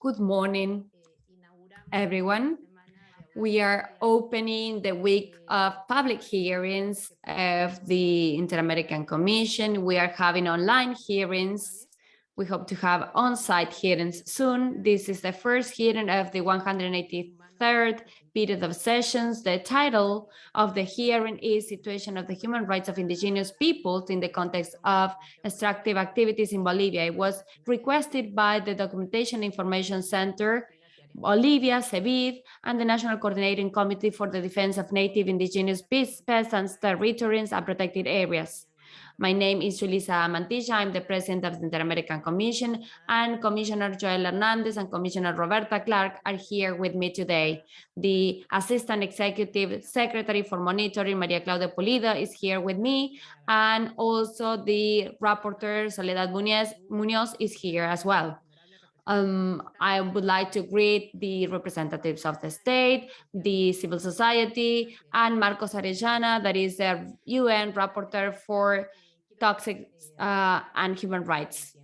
Good morning, everyone. We are opening the week of public hearings of the Inter-American Commission. We are having online hearings. We hope to have on-site hearings soon. This is the first hearing of the 183rd period of sessions. The title of the hearing is Situation of the Human Rights of Indigenous Peoples in the Context of Extractive Activities in Bolivia. It was requested by the Documentation Information Center, Bolivia, CEDIB, and the National Coordinating Committee for the Defense of Native Indigenous Peasants, Territories, and Protected Areas. My name is Julissa Mantilla. I'm the president of the Inter-American Commission, and Commissioner Joel Hernandez and Commissioner Roberta Clark are here with me today. The Assistant Executive Secretary for Monitoring, Maria Claudia Pulido, is here with me, and also the Rapporteur, Soledad Munoz, is here as well. Um, I would like to greet the representatives of the state, the civil society, and Marcos Orellana, that is the UN rapporteur for toxic uh, and human rights.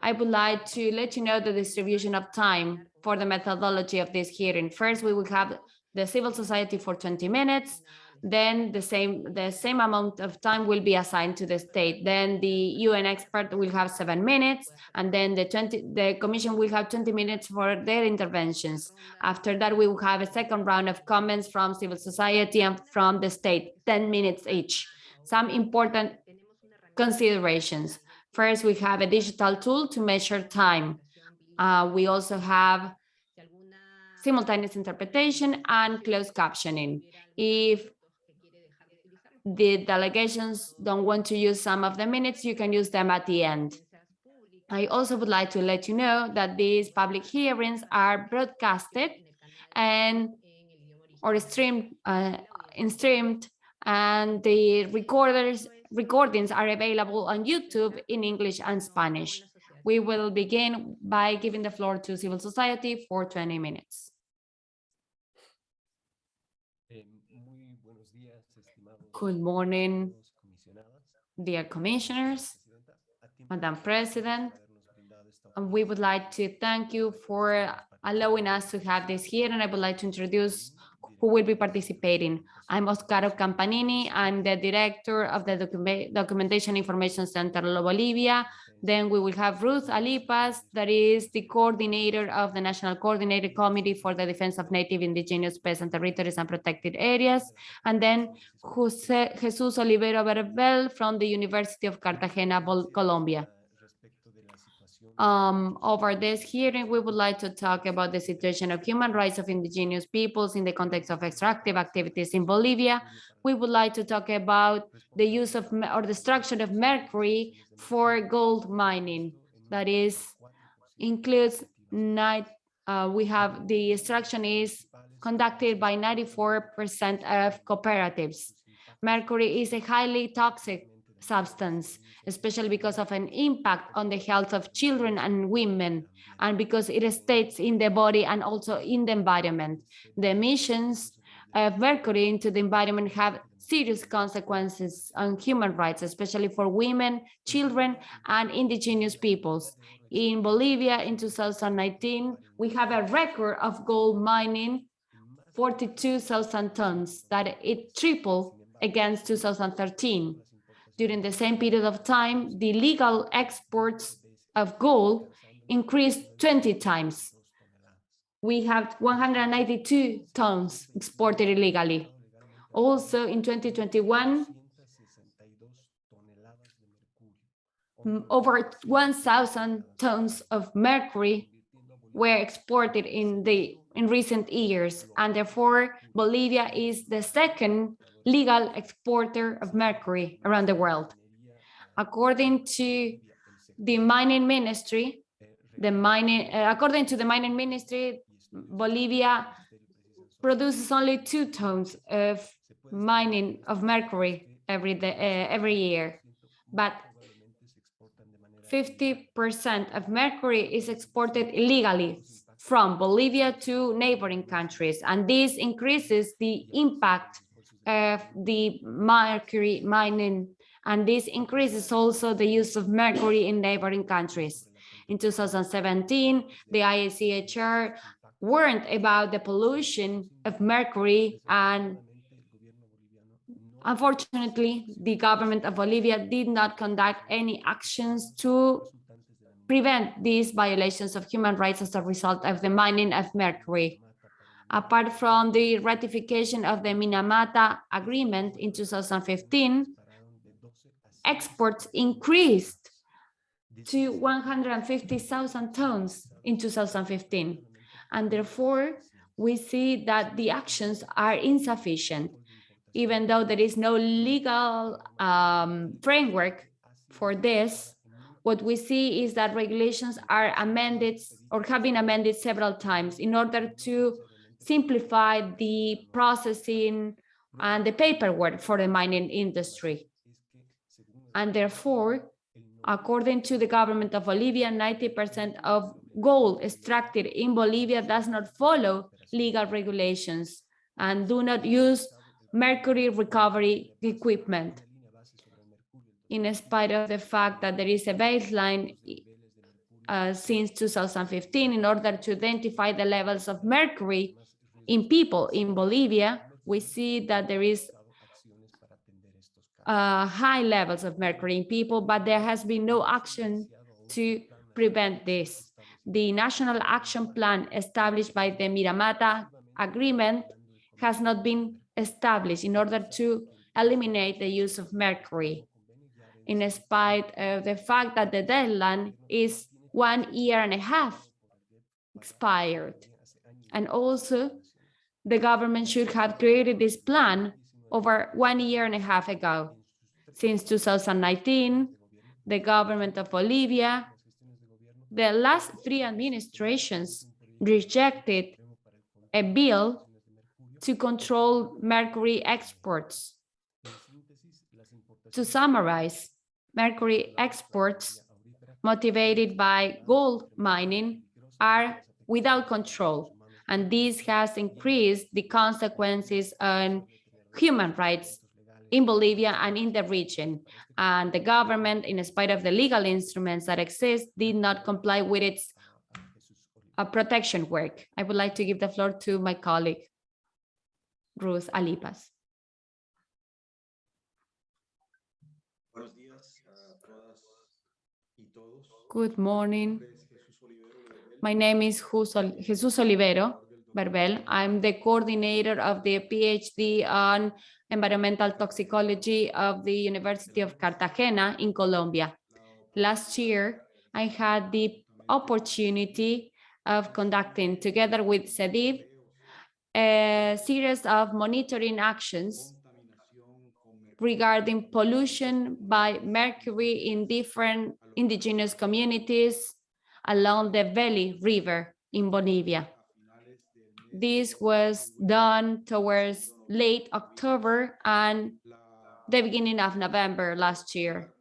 I would like to let you know the distribution of time for the methodology of this hearing. First, we will have the civil society for 20 minutes, then the same the same amount of time will be assigned to the state then the un expert will have seven minutes and then the 20 the commission will have 20 minutes for their interventions after that we will have a second round of comments from civil society and from the state 10 minutes each some important considerations. First, we have a digital tool to measure time. Uh, we also have simultaneous interpretation and closed captioning. If the delegations don't want to use some of the minutes, you can use them at the end. I also would like to let you know that these public hearings are broadcasted and or streamed uh, streamed and the recorders recordings are available on YouTube in English and Spanish. We will begin by giving the floor to civil society for 20 minutes. Eh, Good morning, dear commissioners, Madam President. And we would like to thank you for allowing us to have this here. And I would like to introduce who will be participating. I'm Oscar Campanini. I'm the director of the Document Documentation Information Center of Bolivia. Then we will have Ruth Alipaz, that is the coordinator of the National Coordinated Committee for the Defense of Native Indigenous Peasant Territories and Protected Areas. And then Jose, Jesus Olivero Verbel from the University of Cartagena, Colombia. Um, over this hearing, we would like to talk about the situation of human rights of indigenous peoples in the context of extractive activities in Bolivia. We would like to talk about the use of or the structure of mercury for gold mining. That is, includes night. Uh, we have the extraction is conducted by 94% of cooperatives. Mercury is a highly toxic substance, especially because of an impact on the health of children and women, and because it stays in the body and also in the environment. The emissions of mercury into the environment have serious consequences on human rights, especially for women, children, and indigenous peoples. In Bolivia in 2019, we have a record of gold mining 42,000 tons, that it tripled against 2013 during the same period of time, the legal exports of gold increased 20 times. We have 192 tons exported illegally. Also in 2021, over 1,000 tons of mercury were exported in the in recent years, and therefore Bolivia is the second legal exporter of mercury around the world. According to the mining ministry, the mining, uh, according to the mining ministry, Bolivia produces only two tons of mining of mercury every day, uh, every year, but 50% of mercury is exported illegally from Bolivia to neighboring countries, and this increases the impact of the mercury mining, and this increases also the use of mercury in neighboring countries. In 2017, the IACHR warned about the pollution of mercury and unfortunately, the government of Bolivia did not conduct any actions to prevent these violations of human rights as a result of the mining of mercury. Apart from the ratification of the Minamata Agreement in 2015, exports increased to 150,000 tons in 2015. And therefore, we see that the actions are insufficient, even though there is no legal um, framework for this. What we see is that regulations are amended or have been amended several times in order to simplify the processing and the paperwork for the mining industry. And therefore, according to the government of Bolivia, 90% of gold extracted in Bolivia does not follow legal regulations and do not use mercury recovery equipment. In spite of the fact that there is a baseline uh, since 2015 in order to identify the levels of mercury in people in Bolivia, we see that there is uh, high levels of mercury in people, but there has been no action to prevent this. The National Action Plan established by the Minamata Agreement has not been established in order to eliminate the use of mercury, in spite of the fact that the deadline is one year and a half expired. And also, the government should have created this plan over one year and a half ago. Since 2019, the government of Bolivia, the last three administrations rejected a bill to control mercury exports. To summarize, mercury exports motivated by gold mining are without control, and this has increased the consequences on human rights in Bolivia and in the region. And the government, in spite of the legal instruments that exist, did not comply with its uh, protection work. I would like to give the floor to my colleague, Ruth Alipaz. Good morning. My name is Jesus Olivero Verbel. I'm the coordinator of the PhD on environmental toxicology of the University of Cartagena in Colombia. Last year, I had the opportunity of conducting, together with CEDIB, a series of monitoring actions regarding pollution by mercury in different indigenous communities along the Beni River in Bolivia. This was done towards late October and the beginning of November last year.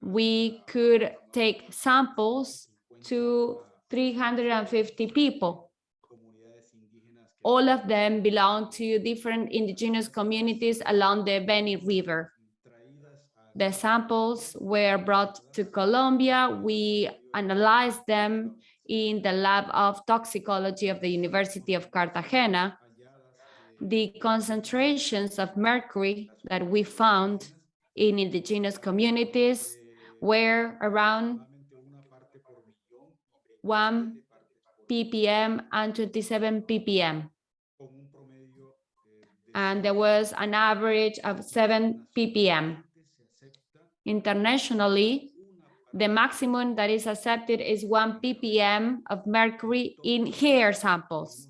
We could take samples to 350 people. All of them belong to different indigenous communities along the Beni River. The samples were brought to Colombia. We analyzed them in the lab of toxicology of the University of Cartagena the concentrations of mercury that we found in indigenous communities were around 1 ppm and 27 ppm. And there was an average of 7 ppm. Internationally, the maximum that is accepted is 1 ppm of mercury in hair samples.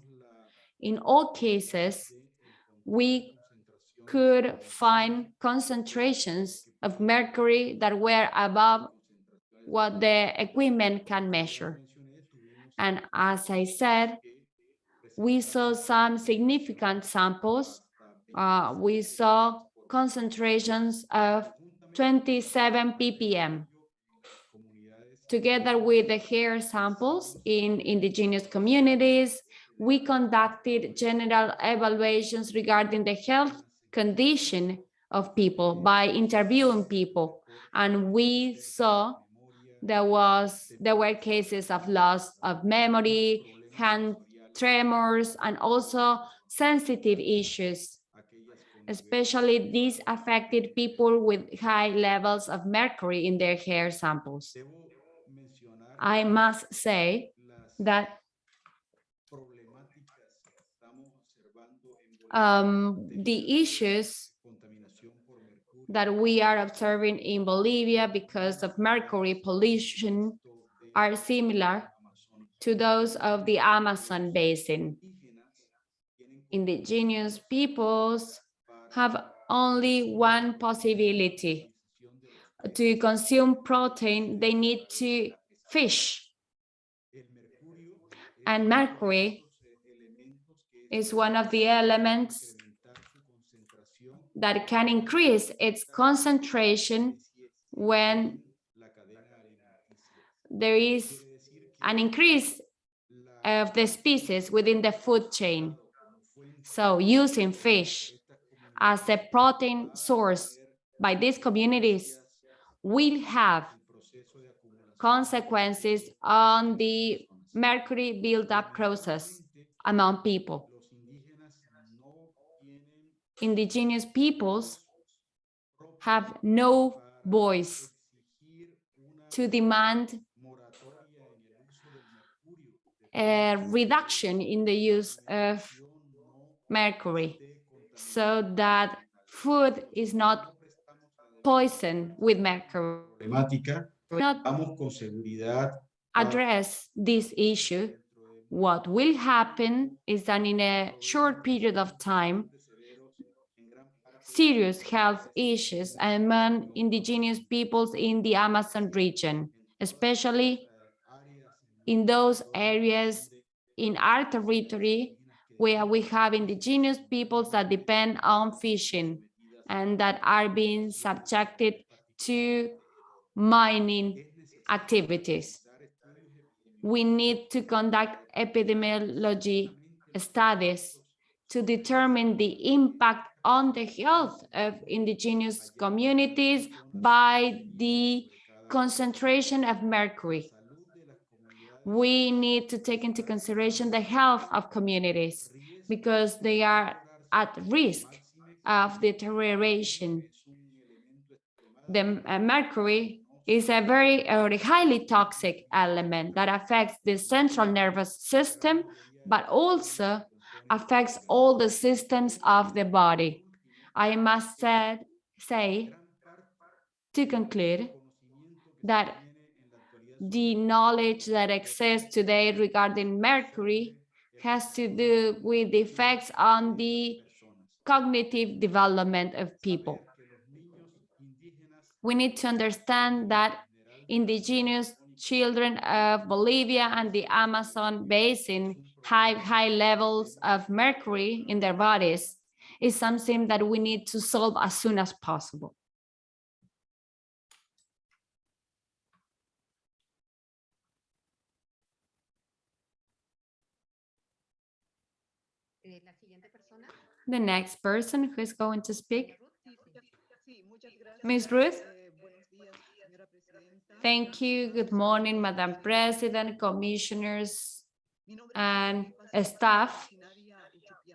In all cases, we could find concentrations of mercury that were above what the equipment can measure. And as I said, we saw some significant samples. Uh, we saw concentrations of 27 ppm. Together with the hair samples in indigenous communities, we conducted general evaluations regarding the health condition of people by interviewing people. And we saw there was there were cases of loss of memory, hand tremors, and also sensitive issues. Especially these affected people with high levels of mercury in their hair samples. I must say that um, the issues that we are observing in Bolivia because of mercury pollution are similar to those of the Amazon basin. Indigenous peoples have only one possibility. To consume protein, they need to fish. And mercury is one of the elements that can increase its concentration when there is an increase of the species within the food chain. So using fish as a protein source by these communities will have consequences on the mercury buildup process among people. Indigenous peoples have no voice to demand a reduction in the use of mercury so that food is not poisoned with mercury. Not address this issue, what will happen is that in a short period of time, serious health issues among indigenous peoples in the Amazon region, especially in those areas in our territory where we have indigenous peoples that depend on fishing and that are being subjected to mining activities. We need to conduct epidemiology studies to determine the impact on the health of indigenous communities by the concentration of mercury. We need to take into consideration the health of communities because they are at risk of deterioration. The uh, mercury is a very highly toxic element that affects the central nervous system, but also affects all the systems of the body. I must said, say, to conclude, that the knowledge that exists today regarding mercury has to do with the effects on the cognitive development of people. We need to understand that indigenous children of Bolivia and the Amazon basin high, high levels of mercury in their bodies is something that we need to solve as soon as possible. The next person who is going to speak. Ms. Ruth. Eh, Thank you. Good morning, Madam President, commissioners, and staff.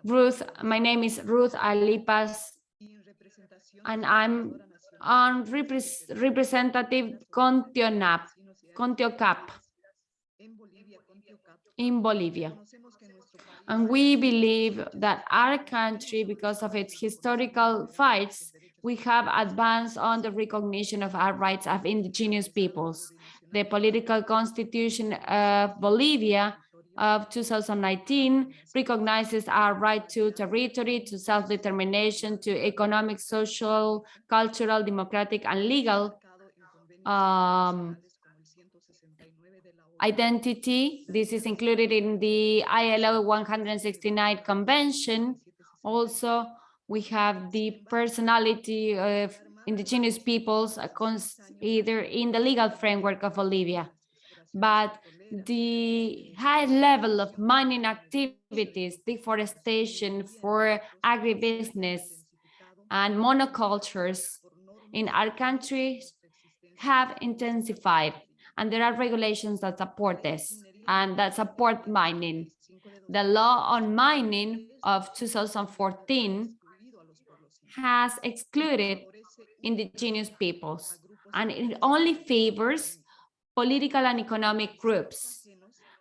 Ruth, my name is Ruth Alipaz, and I'm on representative Contionap, Contiocap in Bolivia. And we believe that our country, because of its historical fights, we have advanced on the recognition of our rights of indigenous peoples. The political constitution of Bolivia of 2019 recognizes our right to territory, to self-determination, to economic, social, cultural, democratic, and legal um, identity. This is included in the ILO 169 convention. Also, we have the personality of indigenous peoples uh, either in the legal framework of Bolivia. But the high level of mining activities, deforestation for agribusiness and monocultures in our countries have intensified And there are regulations that support this and that support mining. The law on mining of 2014 has excluded indigenous peoples and it only favors political and economic groups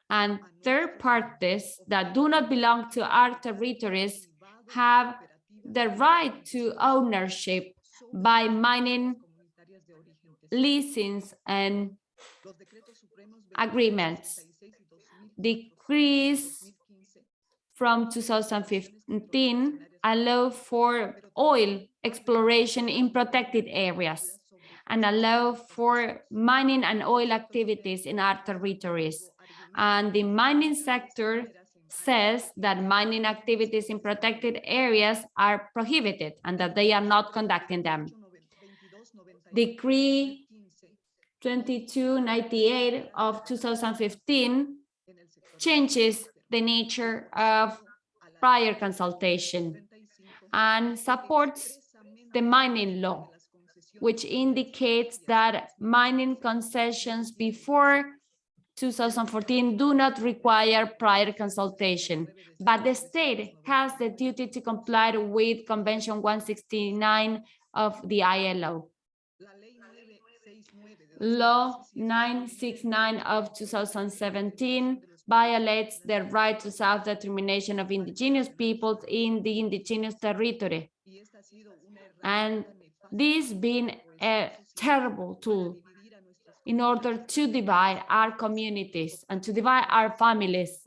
and third parties that do not belong to our territories have the right to ownership by mining leasings and agreements. Decrees from 2015 allow for oil exploration in protected areas and allow for mining and oil activities in our territories. And the mining sector says that mining activities in protected areas are prohibited and that they are not conducting them. Decree 2298 of 2015 changes the nature of prior consultation and supports the mining law, which indicates that mining concessions before 2014 do not require prior consultation, but the state has the duty to comply with Convention 169 of the ILO. Law 969 of 2017 violates the right to self-determination of indigenous peoples in the indigenous territory. And this being a terrible tool in order to divide our communities and to divide our families,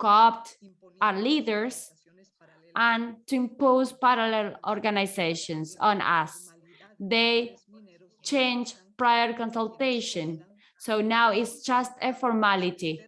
co-opt our leaders, and to impose parallel organizations on us. They change prior consultation. So now it's just a formality.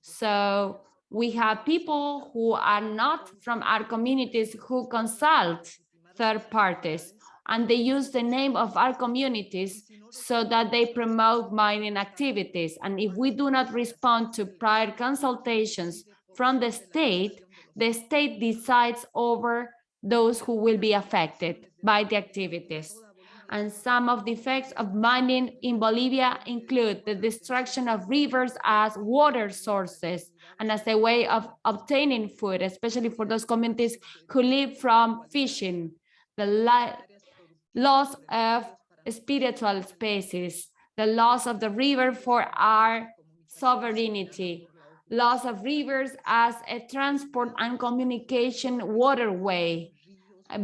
So we have people who are not from our communities who consult third parties and they use the name of our communities so that they promote mining activities. And if we do not respond to prior consultations from the state, the state decides over those who will be affected by the activities. And some of the effects of mining in Bolivia include the destruction of rivers as water sources and as a way of obtaining food, especially for those communities who live from fishing, the loss of spiritual spaces, the loss of the river for our sovereignty, loss of rivers as a transport and communication waterway,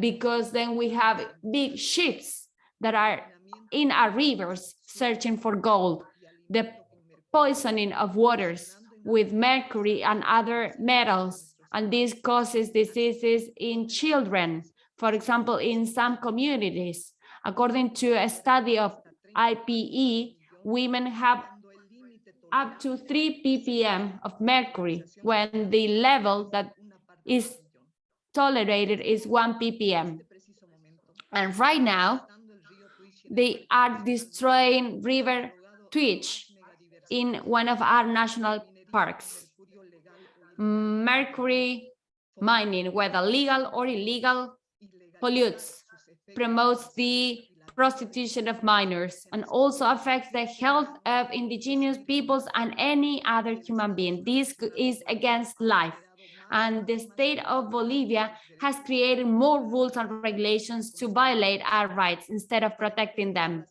because then we have big ships that are in our rivers searching for gold, the poisoning of waters with mercury and other metals, and this causes diseases in children, for example, in some communities. According to a study of IPE, women have up to 3 ppm of mercury when the level that is tolerated is 1 ppm. And right now, they are destroying River Tuichi in one of our national parks. Mercury mining, whether legal or illegal, pollutes, promotes the prostitution of minors, and also affects the health of indigenous peoples and any other human being. This is against life and the state of Bolivia has created more rules and regulations to violate our rights instead of protecting them.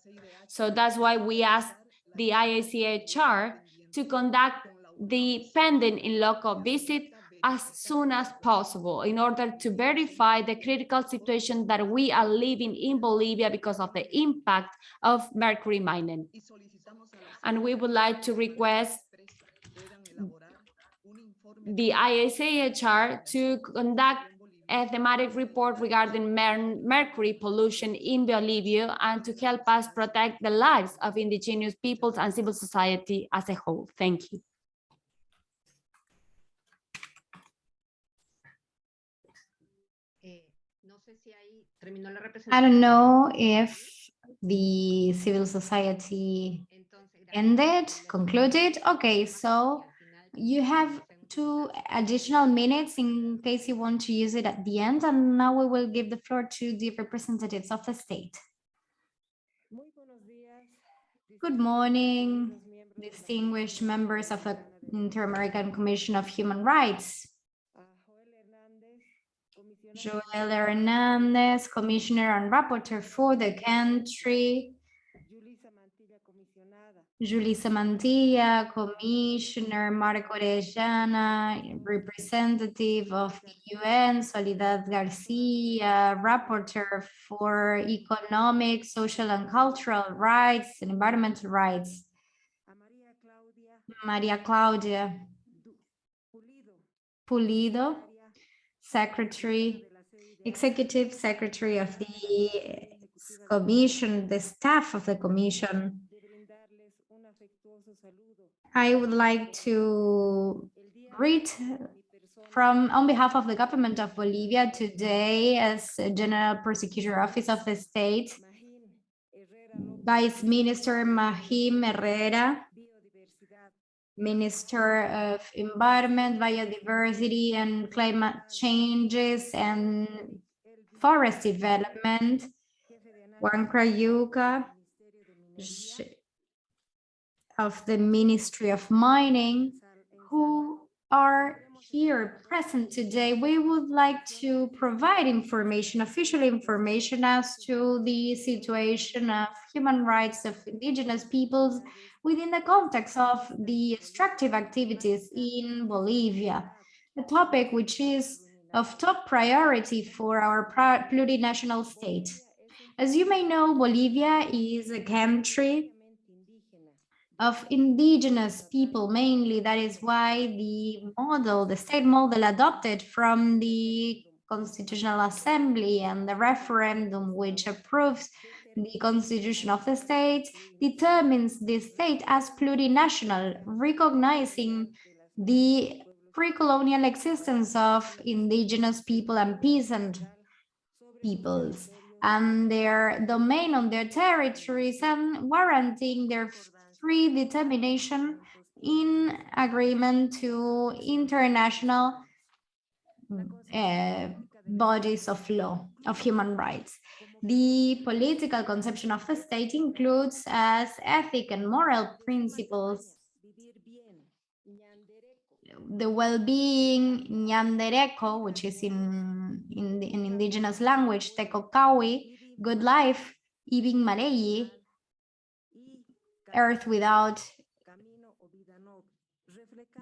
So that's why we asked the IACHR to conduct the pending in loco visit as soon as possible in order to verify the critical situation that we are living in Bolivia because of the impact of mercury mining. And we would like to request the IACHR to conduct a thematic report regarding mer mercury pollution in Bolivia and to help us protect the lives of indigenous peoples and civil society as a whole. Thank you. I don't know if the civil society ended, concluded. Okay, so you have two additional minutes in case you want to use it at the end. And now we will give the floor to the representatives of the state. Good morning, distinguished members of the Inter-American Commission of Human Rights. Joel Hernandez, Commissioner and Rapporteur for the country. Julissa Mantilla, Commissioner Marco Orellana, representative of the UN, Soledad Garcia, Rapporteur for Economic, Social and Cultural Rights and Environmental Rights. Maria Claudia Pulido, Secretary, Executive Secretary of the Commission, the staff of the Commission. I would like to read from on behalf of the government of Bolivia today as General Prosecutor Office of the State, Vice Minister Magín Herrera, Minister of Environment, Biodiversity and Climate Changes and Forest Development, Juan Crayuca, of the Ministry of Mining, who are here present today, we would like to provide information, official information as to the situation of human rights of indigenous peoples within the context of the extractive activities in Bolivia, a topic which is of top priority for our plurinational state. As you may know, Bolivia is a country of indigenous people mainly. That is why the model, the state model adopted from the Constitutional Assembly and the referendum which approves the constitution of the state determines the state as plurinational, recognizing the pre-colonial existence of indigenous people and peasant peoples and their domain on their territories and warranting their free determination in agreement to international uh, bodies of law, of human rights. The political conception of the state includes as ethic and moral principles the well-being Ñandereco, which is in, in, the, in indigenous language, Tecocawi, good life, Ibin Maleyi, earth without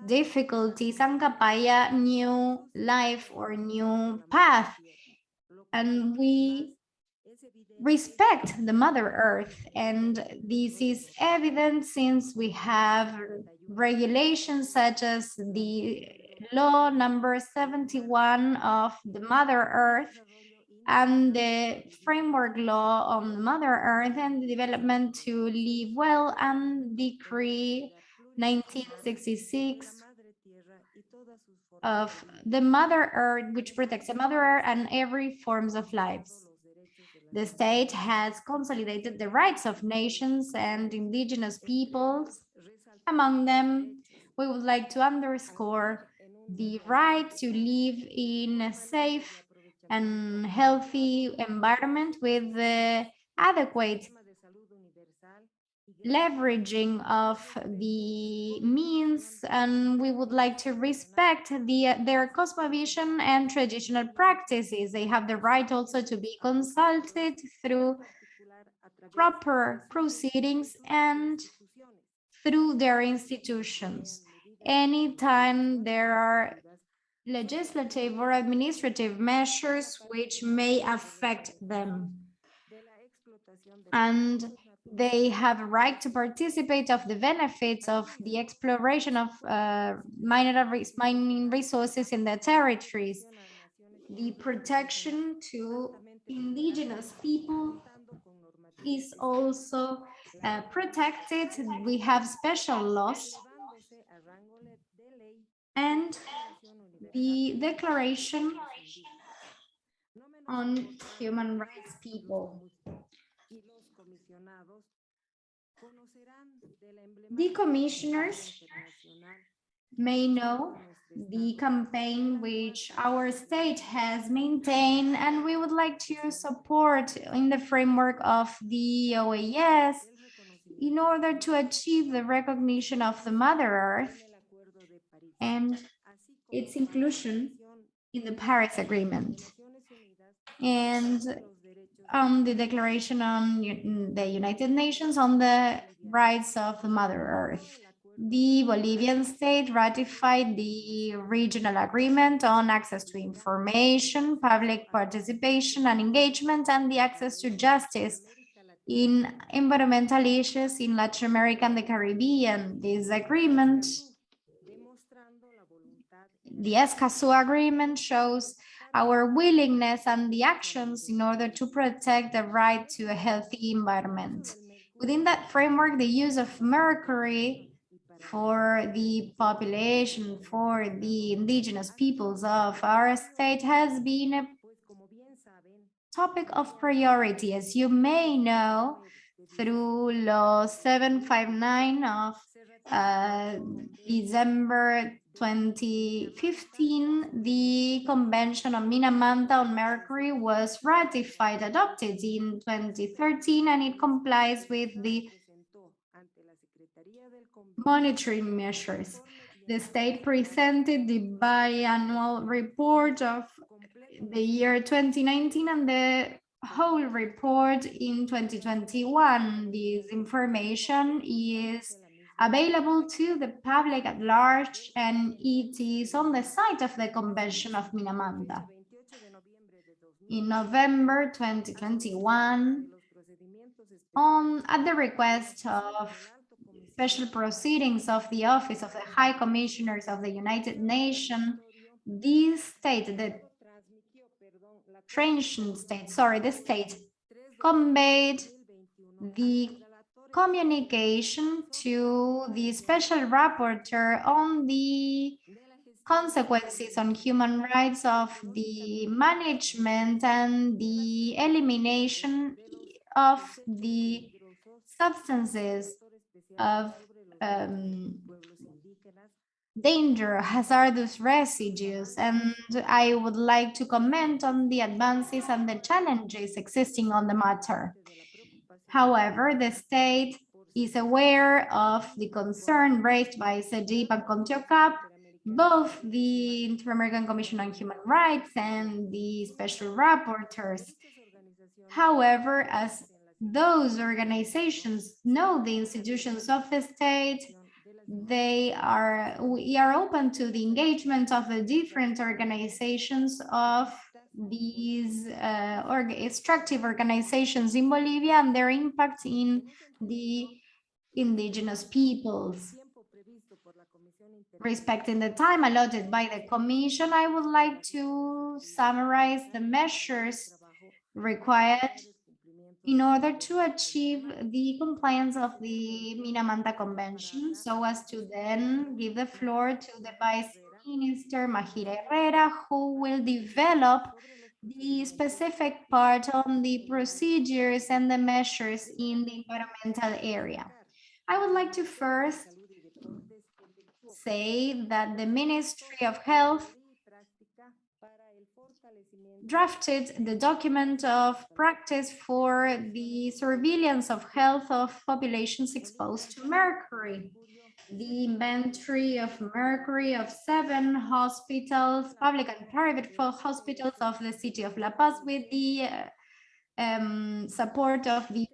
difficulties, Ancapaya, new life or new path. And we respect the mother earth and this is evident since we have regulations such as the law number 71 of the mother earth and the framework law on mother earth and the development to live well and decree 1966 of the mother earth which protects the mother earth and every forms of lives the state has consolidated the rights of nations and indigenous peoples. Among them, we would like to underscore the right to live in a safe and healthy environment with the adequate leveraging of the means and we would like to respect the their cosmovision and traditional practices. They have the right also to be consulted through proper proceedings and through their institutions. Anytime there are legislative or administrative measures which may affect them. And they have a right to participate of the benefits of the exploration of uh, mining resources in their territories, the protection to indigenous people is also uh, protected. We have special laws. And the Declaration on Human Rights People. The commissioners may know the campaign which our state has maintained and we would like to support in the framework of the OAS in order to achieve the recognition of the Mother Earth and its inclusion in the Paris Agreement and um, the Declaration on the United Nations on the Rights of the Mother Earth. The Bolivian state ratified the regional agreement on access to information, public participation and engagement, and the access to justice in environmental issues in Latin America and the Caribbean. This agreement, the Escazú agreement shows our willingness and the actions in order to protect the right to a healthy environment. Within that framework, the use of mercury for the population, for the indigenous peoples of our state has been a topic of priority. As you may know, through Law 759 of uh, December 2015, the Convention on Minamata on Mercury was ratified, adopted in 2013, and it complies with the monitoring measures. The state presented the biannual report of the year 2019 and the whole report in 2021. This information is available to the public at large and it is on the site of the Convention of Minamata. In November 2021, on, at the request of special proceedings of the Office of the High Commissioners of the United Nations, this state, the Transition state, sorry, the state conveyed the communication to the special rapporteur on the consequences on human rights of the management and the elimination of the substances of um, danger, hazardous residues, and I would like to comment on the advances and the challenges existing on the matter. However, the state is aware of the concern raised by CEDIB and CONTIOCAP, both the Inter-American Commission on Human Rights and the special rapporteurs. However, as those organizations know the institutions of the state, they are we are open to the engagement of the different organizations of these uh, org extractive organizations in Bolivia and their impact in the indigenous peoples. Respecting the time allotted by the Commission, I would like to summarize the measures required in order to achieve the compliance of the Minamata Convention so as to then give the floor to the Vice Minister Magín Herrera, who will develop the specific part on the procedures and the measures in the environmental area. I would like to first say that the Ministry of Health drafted the document of practice for the surveillance of health of populations exposed to mercury. The inventory of mercury of seven hospitals, public and private hospitals of the city of La Paz with the uh, um, support of the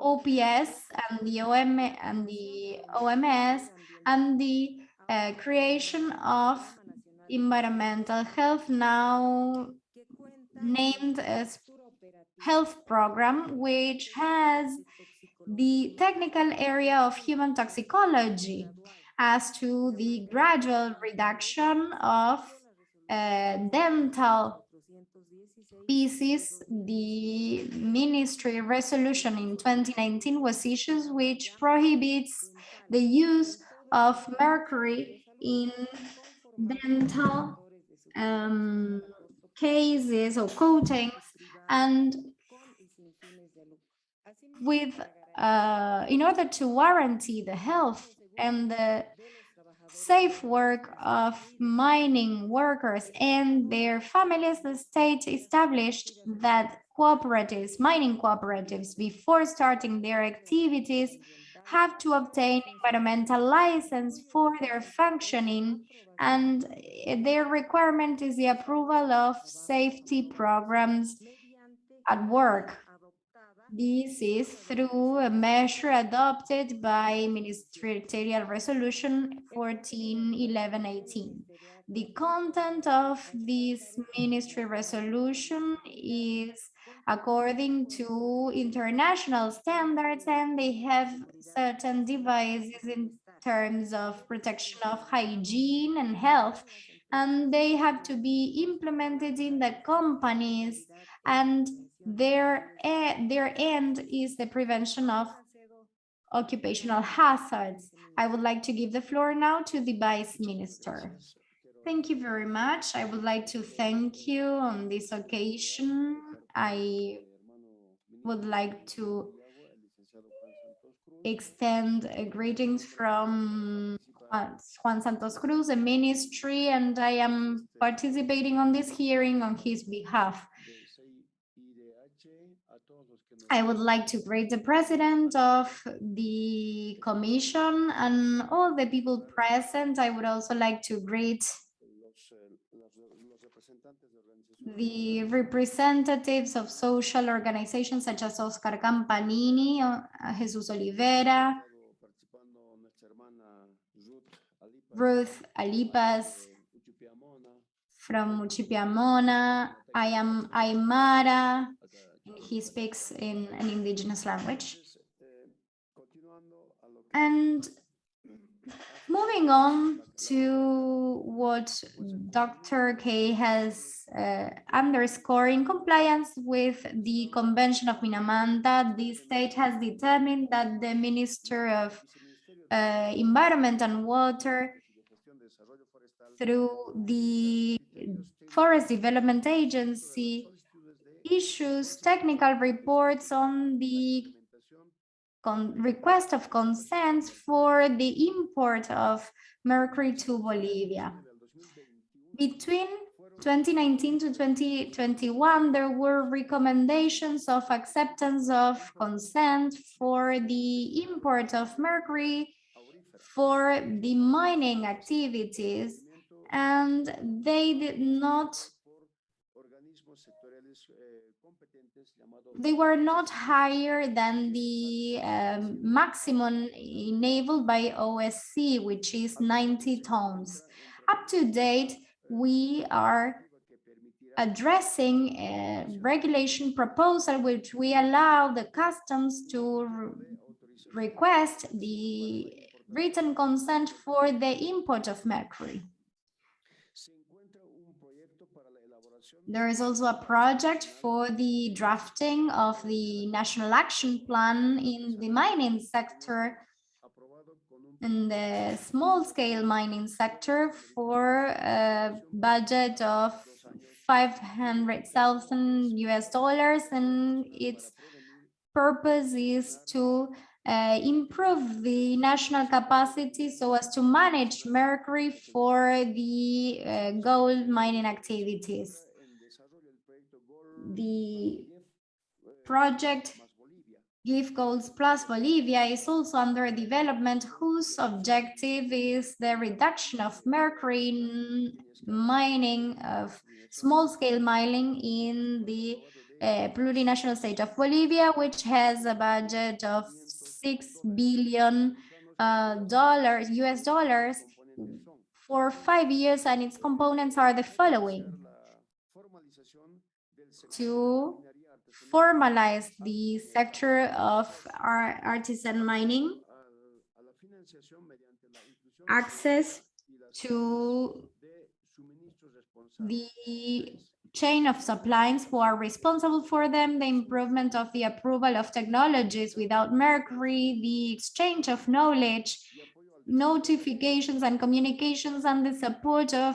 OPS and the OM and the OMS and the uh, creation of environmental health now named as health program which has the technical area of human toxicology as to the gradual reduction of uh, dental species, the ministry resolution in 2019 was issued which prohibits the use of mercury in dental um, cases or coatings and with uh, in order to warranty the health and the safe work of mining workers and their families, the state established that cooperatives, mining cooperatives, before starting their activities, have to obtain environmental license for their functioning and their requirement is the approval of safety programs at work. This is through a measure adopted by Ministerial Resolution 141118. The content of this ministry resolution is according to international standards and they have certain devices in terms of protection of hygiene and health and they have to be implemented in the companies and their, their end is the prevention of occupational hazards. I would like to give the floor now to the Vice Minister. Thank you very much. I would like to thank you on this occasion. I would like to extend greetings from Juan Santos Cruz, the ministry, and I am participating on this hearing on his behalf. I would like to greet the president of the commission and all the people present. I would also like to greet the representatives of social organizations such as Oscar Campanini, uh, Jesus Olivero, Ruth Alipaz from Muchipiamona. I am Aymara. He speaks in an indigenous language. And moving on to what Dr. K has uh, underscored in compliance with the Convention of Minamata, the state has determined that the Minister of uh, Environment and Water through the Forest Development Agency issues technical reports on the request of consent for the import of mercury to Bolivia. Between 2019 to 2021, there were recommendations of acceptance of consent for the import of mercury for the mining activities, and they did not they were not higher than the um, maximum enabled by OSC, which is 90 tons. Up to date, we are addressing eh, a regulation proposal which we allow the customs to re request the written consent for the import of mercury. There is also a project for the drafting of the National Action Plan in the mining sector in the small scale mining sector for a budget of 500,000 US dollars and its purpose is to uh, improve the national capacity so as to manage mercury for the uh, gold mining activities the project Give Goals Plus Bolivia is also under development whose objective is the reduction of mercury in mining of small-scale mining in the uh, plurinational state of Bolivia, which has a budget of six billion uh, dollars, US dollars, for five years, and its components are the following to formalize the sector of artisan mining, access to the chain of suppliers who are responsible for them, the improvement of the approval of technologies without mercury, the exchange of knowledge, notifications and communications and the support of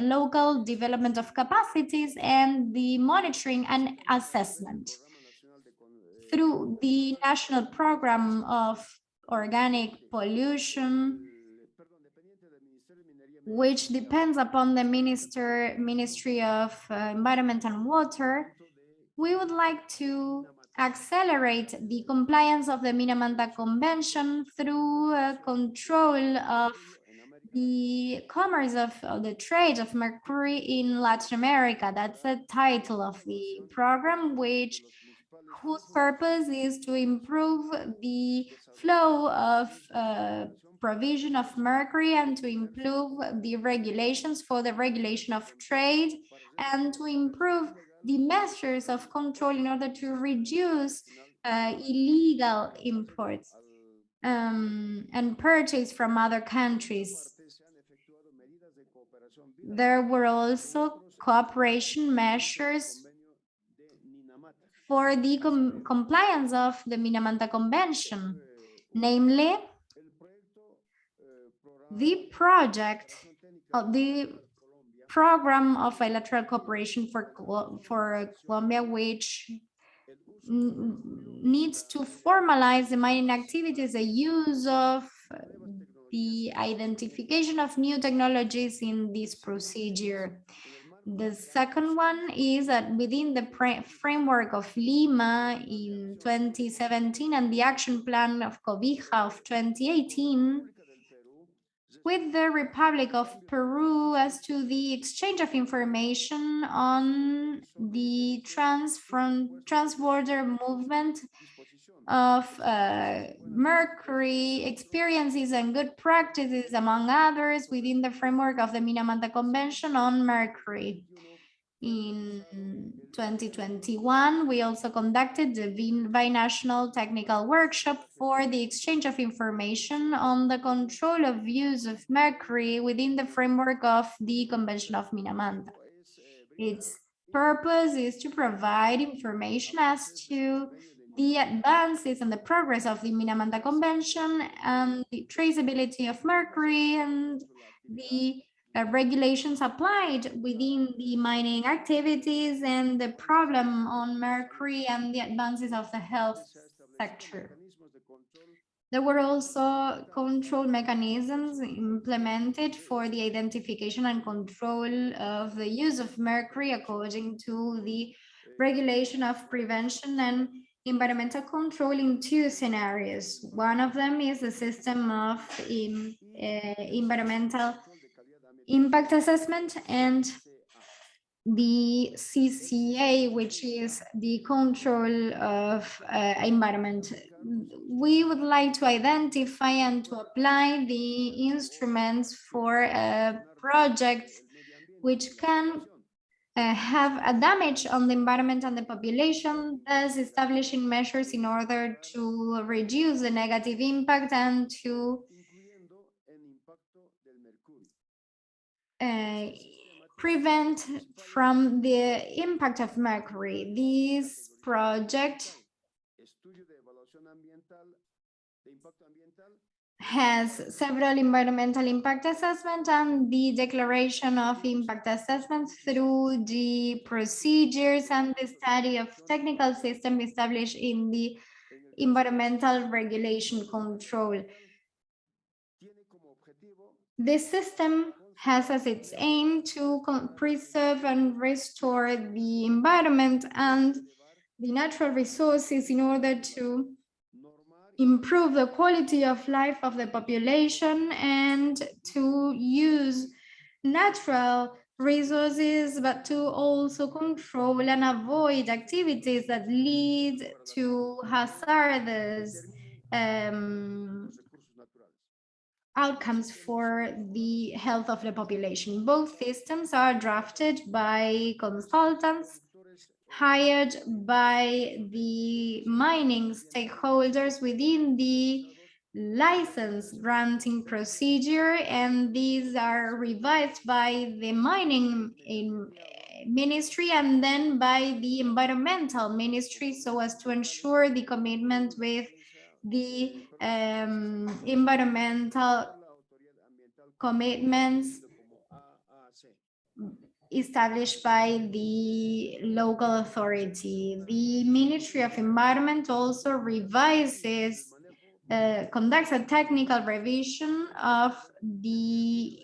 local development of capacities and the monitoring and assessment. Through the National Program of Organic Pollution, which depends upon the Minister, Ministry of uh, Environment and Water, we would like to accelerate the compliance of the Minamata Convention through uh, control of the commerce of, of the trade of mercury in Latin America. That's the title of the program, which whose purpose is to improve the flow of uh, provision of mercury and to improve the regulations for the regulation of trade and to improve the measures of control in order to reduce uh, illegal imports um, and purchase from other countries. There were also cooperation measures for the com compliance of the Minamata Convention, namely the project of the program of bilateral cooperation for for Colombia, which needs to formalize the mining activities, the use of the identification of new technologies in this procedure. The second one is that within the framework of Lima in 2017 and the action plan of Cobija of 2018, with the Republic of Peru as to the exchange of information on the trans from transborder movement of uh, mercury experiences and good practices, among others, within the framework of the Minamata Convention on Mercury. In 2021, we also conducted the binational technical workshop for the exchange of information on the control of use of mercury within the framework of the Convention of Minamata. Its purpose is to provide information as to the advances and the progress of the Minamata Convention and the traceability of mercury and the uh, regulations applied within the mining activities and the problem on mercury and the advances of the health sector. There were also control mechanisms implemented for the identification and control of the use of mercury according to the regulation of prevention and environmental control in two scenarios. One of them is the system of um, uh, environmental impact assessment and the CCA, which is the control of uh, environment. We would like to identify and to apply the instruments for a project which can uh, have a damage on the environment and the population, thus establishing measures in order to reduce the negative impact and to uh, prevent from the impact of mercury. This project has several environmental impact assessment and the declaration of impact assessments through the procedures and the study of technical system established in the environmental regulation control. This system has as its aim to preserve and restore the environment and the natural resources in order to improve the quality of life of the population and to use natural resources, but to also control and avoid activities that lead to hazardous um, outcomes for the health of the population. Both systems are drafted by consultants hired by the mining stakeholders within the license granting procedure and these are revised by the mining in ministry and then by the environmental ministry so as to ensure the commitment with the um, environmental commitments established by the local authority. The Ministry of Environment also revises, uh, conducts a technical revision of the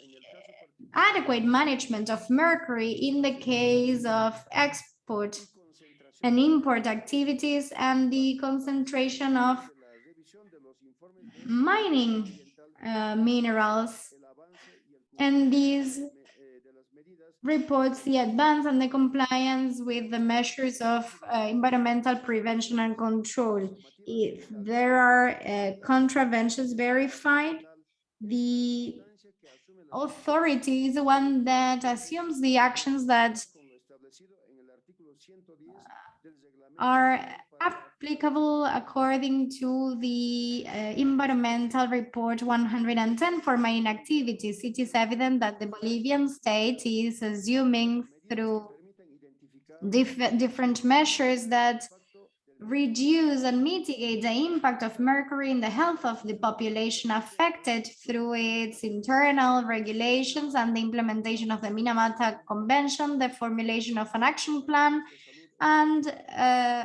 adequate management of mercury in the case of export and import activities and the concentration of mining uh, minerals. And these reports the advance and the compliance with the measures of uh, environmental prevention and control. If there are uh, contraventions verified, the authority is the one that assumes the actions that are applicable according to the uh, environmental report 110 for mining activities. It is evident that the Bolivian state is assuming through diff different measures that reduce and mitigate the impact of mercury in the health of the population affected through its internal regulations and the implementation of the Minamata Convention, the formulation of an action plan, and uh,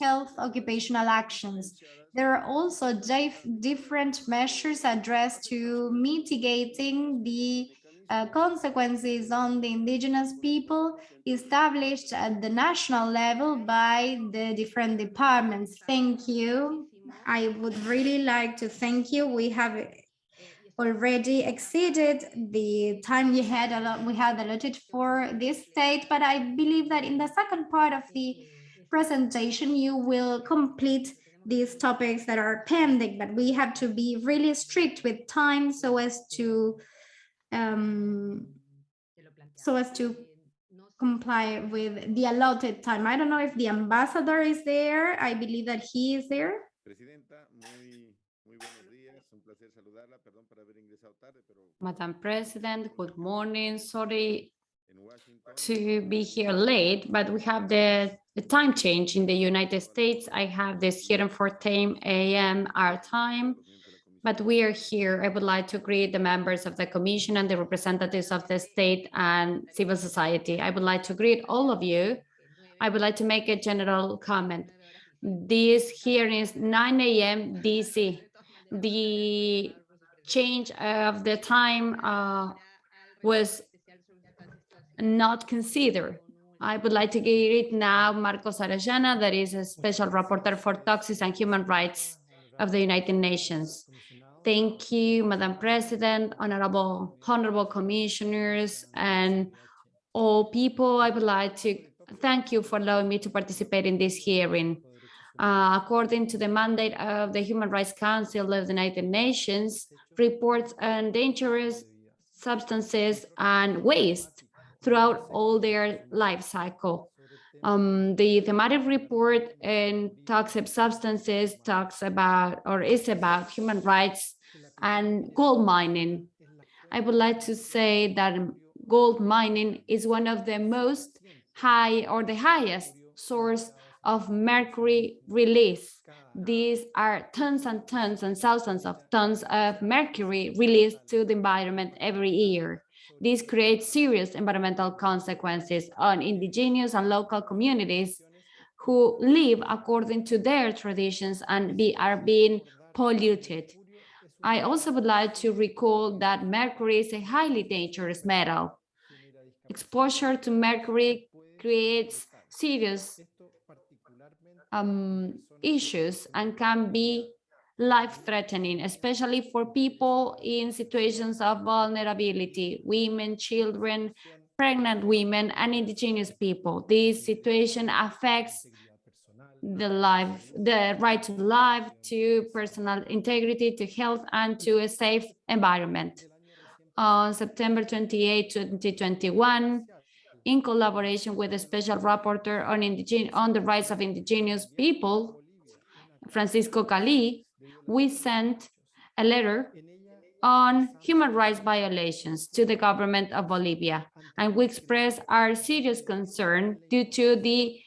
health occupational actions. There are also dif different measures addressed to mitigating the uh, consequences on the indigenous people established at the national level by the different departments. Thank you. I would really like to thank you. We have already exceeded the time we had a lot we had allotted for this state, but I believe that in the second part of the presentation, you will complete these topics that are pending, but we have to be really strict with time so as to um, so as to comply with the allotted time. I don't know if the ambassador is there. I believe that he is there. Madam President, good morning. Sorry to be here late, but we have the, the time change in the United States. I have this here in 14 a.m. our time, but we are here. I would like to greet the members of the commission and the representatives of the state and civil society. I would like to greet all of you. I would like to make a general comment. This hearing is 9 a.m. DC. The change of the time uh, was not considered. I would like to give it now Marcos Orellana, that is a special rapporteur for toxics and human rights of the United Nations. Thank you, Madam President, honorable, honorable commissioners, and all people. I would like to thank you for allowing me to participate in this hearing. Uh, according to the mandate of the Human Rights Council of the United Nations, reports on dangerous substances and waste throughout all their life cycle. Um, the thematic report in toxic substances talks about or is about human rights and gold mining. I would like to say that gold mining is one of the most high or the highest source of mercury release. These are tons and tons and thousands of tons of mercury released to the environment every year. This creates serious environmental consequences on indigenous and local communities who live according to their traditions and be, are being polluted. I also would like to recall that mercury is a highly dangerous metal. Exposure to mercury creates serious um, issues and can be life-threatening, especially for people in situations of vulnerability, women, children, pregnant women, and indigenous people. This situation affects the life, the right to life, to personal integrity, to health, and to a safe environment. On September 28, 2021, in collaboration with the Special Rapporteur on, on the Rights of Indigenous People, Francisco Cali, we sent a letter on human rights violations to the government of Bolivia, and we express our serious concern due to the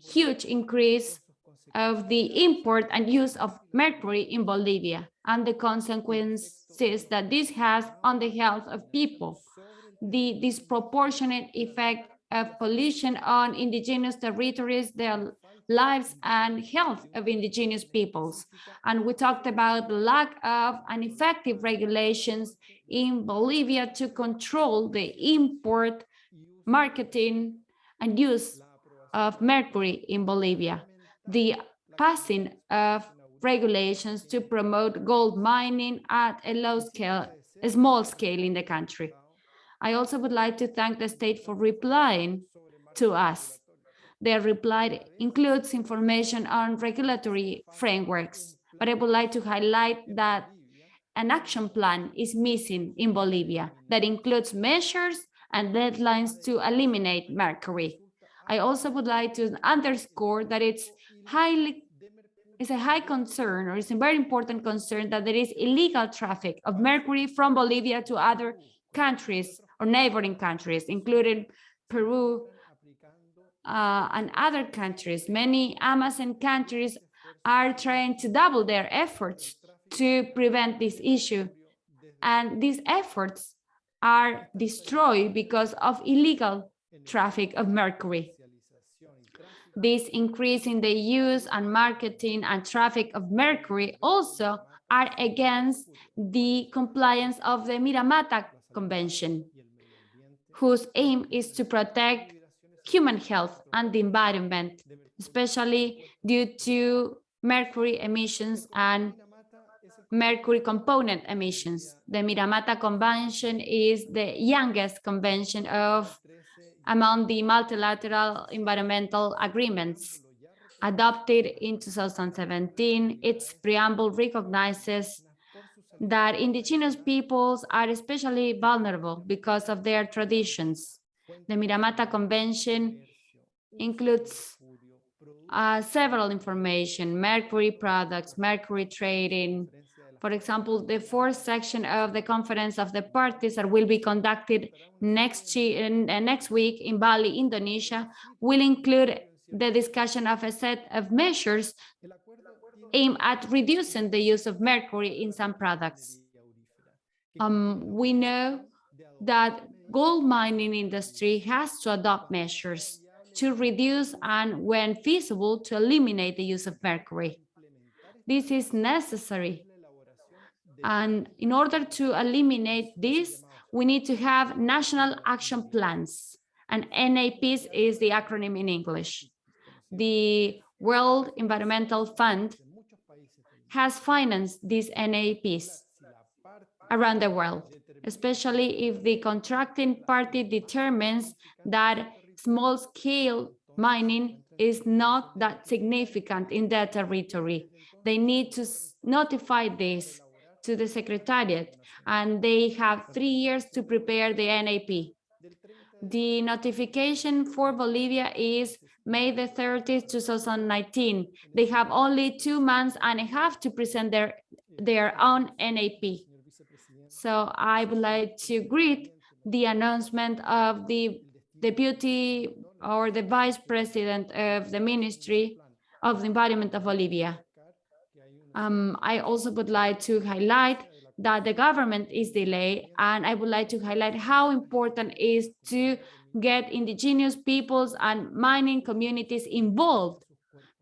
huge increase of the import and use of mercury in Bolivia and the consequences that this has on the health of people, the disproportionate effect of pollution on indigenous territories, lives and health of indigenous peoples. And we talked about the lack of and effective regulations in Bolivia to control the import, marketing, and use of mercury in Bolivia, the passing of regulations to promote gold mining at a low scale, a small scale in the country. I also would like to thank the state for replying to us. Their reply includes information on regulatory frameworks, but I would like to highlight that an action plan is missing in Bolivia that includes measures and deadlines to eliminate mercury. I also would like to underscore that it's highly it's a high concern or it's a very important concern that there is illegal traffic of mercury from Bolivia to other countries or neighboring countries, including Peru uh, and other countries. Many Amazon countries are trying to double their efforts to prevent this issue. And these efforts are destroyed because of illegal traffic of mercury. This increase in the use and marketing and traffic of mercury also are against the compliance of the Minamata Convention, whose aim is to protect human health and the environment, especially due to mercury emissions and mercury component emissions. The Minamata Convention is the youngest convention of among the multilateral environmental agreements. Adopted in 2017, its preamble recognizes that indigenous peoples are especially vulnerable because of their traditions. The Minamata Convention includes uh, several information, mercury products, mercury trading, for example, the fourth section of the Conference of the Parties that will be conducted next, uh, next week in Bali, Indonesia, will include the discussion of a set of measures aimed at reducing the use of mercury in some products. Um, we know that gold mining industry has to adopt measures to reduce and when feasible to eliminate the use of mercury. This is necessary and in order to eliminate this, we need to have national action plans. And NAPs is the acronym in English. The World Environmental Fund has financed these NAPs around the world, especially if the contracting party determines that small-scale mining is not that significant in their territory. They need to notify this to the Secretariat, and they have three years to prepare the NAP. The notification for Bolivia is May the 30th, 2019. They have only two months and a half to present their, their own NAP. So I would like to greet the announcement of the deputy or the vice president of the Ministry of the Environment of Bolivia. Um, I also would like to highlight that the government is delayed, and I would like to highlight how important it is to get indigenous peoples and mining communities involved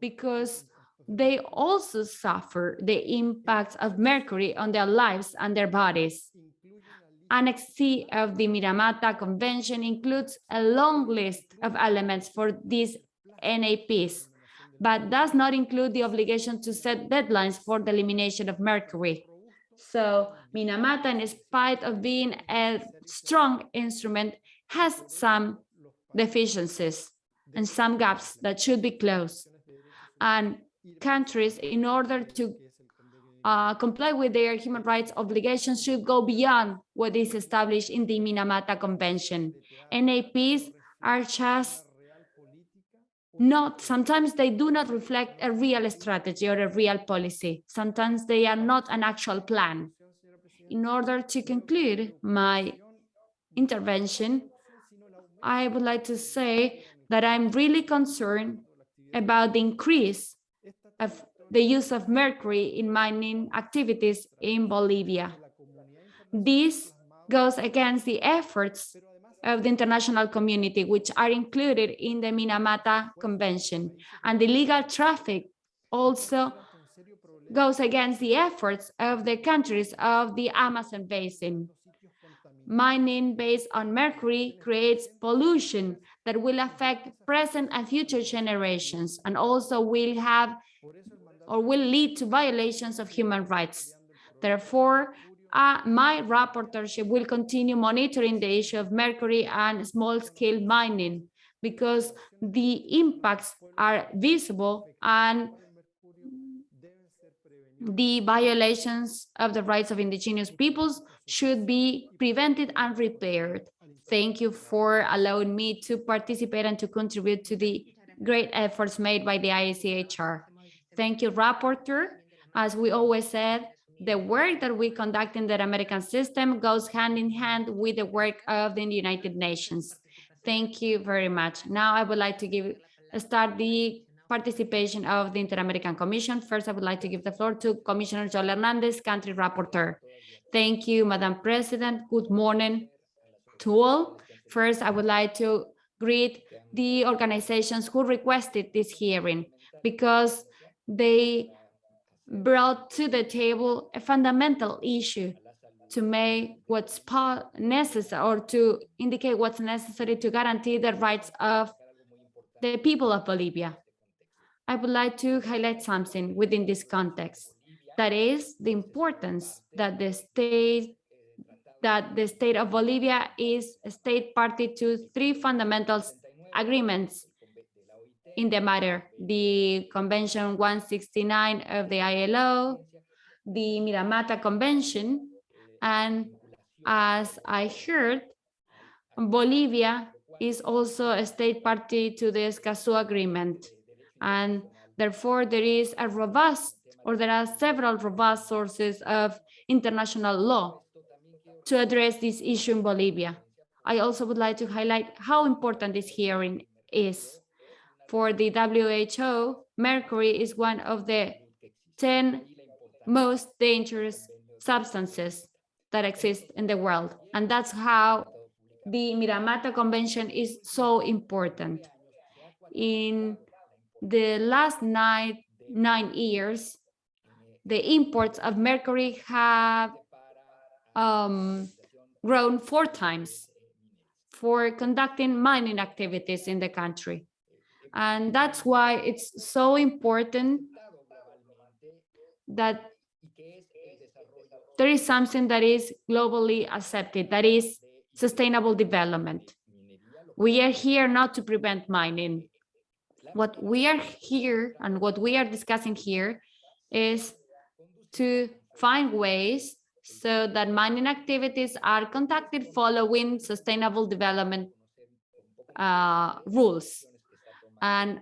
because they also suffer the impacts of mercury on their lives and their bodies. Annex C of the Minamata Convention includes a long list of elements for these NAPs, but does not include the obligation to set deadlines for the elimination of mercury. So Minamata, in spite of being a strong instrument, has some deficiencies and some gaps that should be closed. And countries, in order to uh, comply with their human rights obligations, should go beyond what is established in the Minamata Convention. NAPs are just not sometimes they do not reflect a real strategy or a real policy sometimes they are not an actual plan in order to conclude my intervention i would like to say that i'm really concerned about the increase of the use of mercury in mining activities in bolivia this goes against the efforts of the international community, which are included in the Minamata Convention. And the legal traffic also goes against the efforts of the countries of the Amazon basin. Mining based on mercury creates pollution that will affect present and future generations and also will have or will lead to violations of human rights. Therefore, uh, my rapporteurship will continue monitoring the issue of mercury and small-scale mining because the impacts are visible and the violations of the rights of indigenous peoples should be prevented and repaired. Thank you for allowing me to participate and to contribute to the great efforts made by the IACHR. Thank you, Rapporteur. As we always said, the work that we conduct in the American system goes hand in hand with the work of the United Nations. Thank you very much. Now I would like to give start the participation of the Inter-American Commission. First, I would like to give the floor to Commissioner Joel Hernandez, Country Rapporteur. Thank you, Madam President. Good morning to all. First, I would like to greet the organizations who requested this hearing because they brought to the table a fundamental issue to make what's necessary or to indicate what's necessary to guarantee the rights of the people of Bolivia. I would like to highlight something within this context. That is the importance that the state that the state of Bolivia is a state party to three fundamental agreements in the matter, the Convention 169 of the ILO, the Minamata Convention, and as I heard, Bolivia is also a state party to the Escazú Agreement and therefore there is a robust or there are several robust sources of international law to address this issue in Bolivia. I also would like to highlight how important this hearing is. For the WHO, mercury is one of the 10 most dangerous substances that exist in the world. And that's how the Minamata Convention is so important. In the last nine, nine years, the imports of mercury have um, grown four times for conducting mining activities in the country. And that's why it's so important that there is something that is globally accepted, that is sustainable development. We are here not to prevent mining what we are here and what we are discussing here is to find ways so that mining activities are conducted following sustainable development uh, rules. And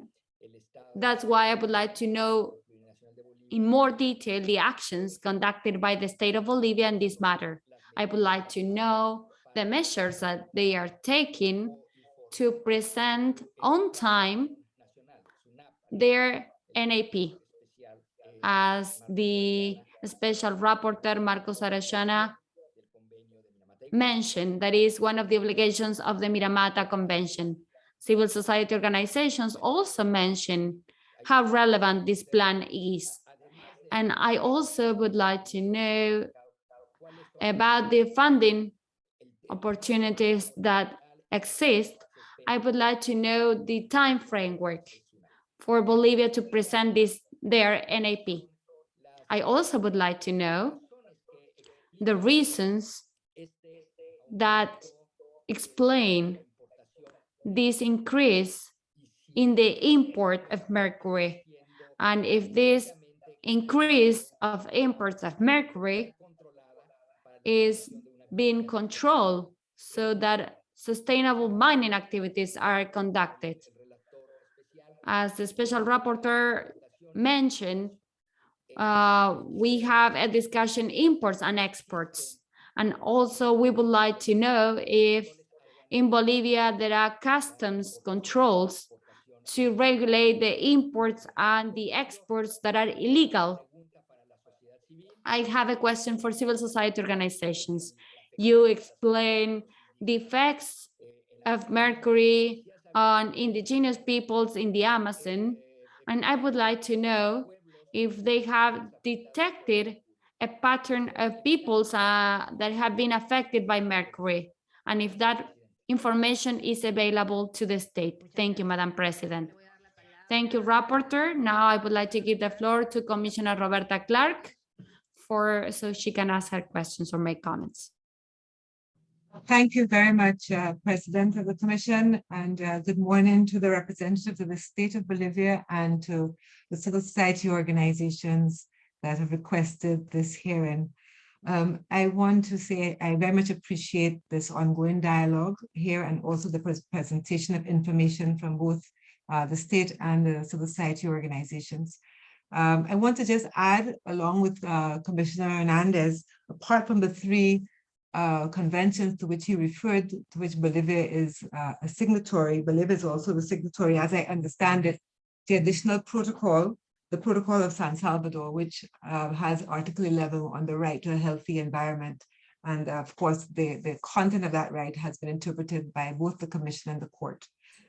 that's why I would like to know in more detail the actions conducted by the state of Bolivia in this matter. I would like to know the measures that they are taking to present on time their NAP. As the special rapporteur Marcos Orellana mentioned, that is one of the obligations of the Minamata Convention. Civil society organizations also mention how relevant this plan is. And I also would like to know about the funding opportunities that exist. I would like to know the time framework for Bolivia to present this their NAP. I also would like to know the reasons that explain this increase in the import of mercury and if this increase of imports of mercury is being controlled so that sustainable mining activities are conducted as the special rapporteur mentioned, uh, we have a discussion imports and exports. And also we would like to know if in Bolivia there are customs controls to regulate the imports and the exports that are illegal. I have a question for civil society organizations. You explain the effects of mercury on indigenous peoples in the Amazon. And I would like to know if they have detected a pattern of peoples uh, that have been affected by mercury and if that information is available to the state. Thank you, Madam President. Thank you, Rapporteur. Now I would like to give the floor to Commissioner Roberta Clark for so she can ask her questions or make comments. Thank you very much, uh, President of the Commission, and uh, good morning to the representatives of the state of Bolivia and to the civil society organizations that have requested this hearing. Um, I want to say I very much appreciate this ongoing dialogue here and also the presentation of information from both uh, the state and the civil society organizations. Um, I want to just add, along with uh, Commissioner Hernandez, apart from the three uh, conventions to which he referred, to which Bolivia is uh, a signatory. Bolivia is also the signatory, as I understand it, the additional protocol, the Protocol of San Salvador, which uh, has Article 11 on the right to a healthy environment. And of course, the, the content of that right has been interpreted by both the Commission and the court.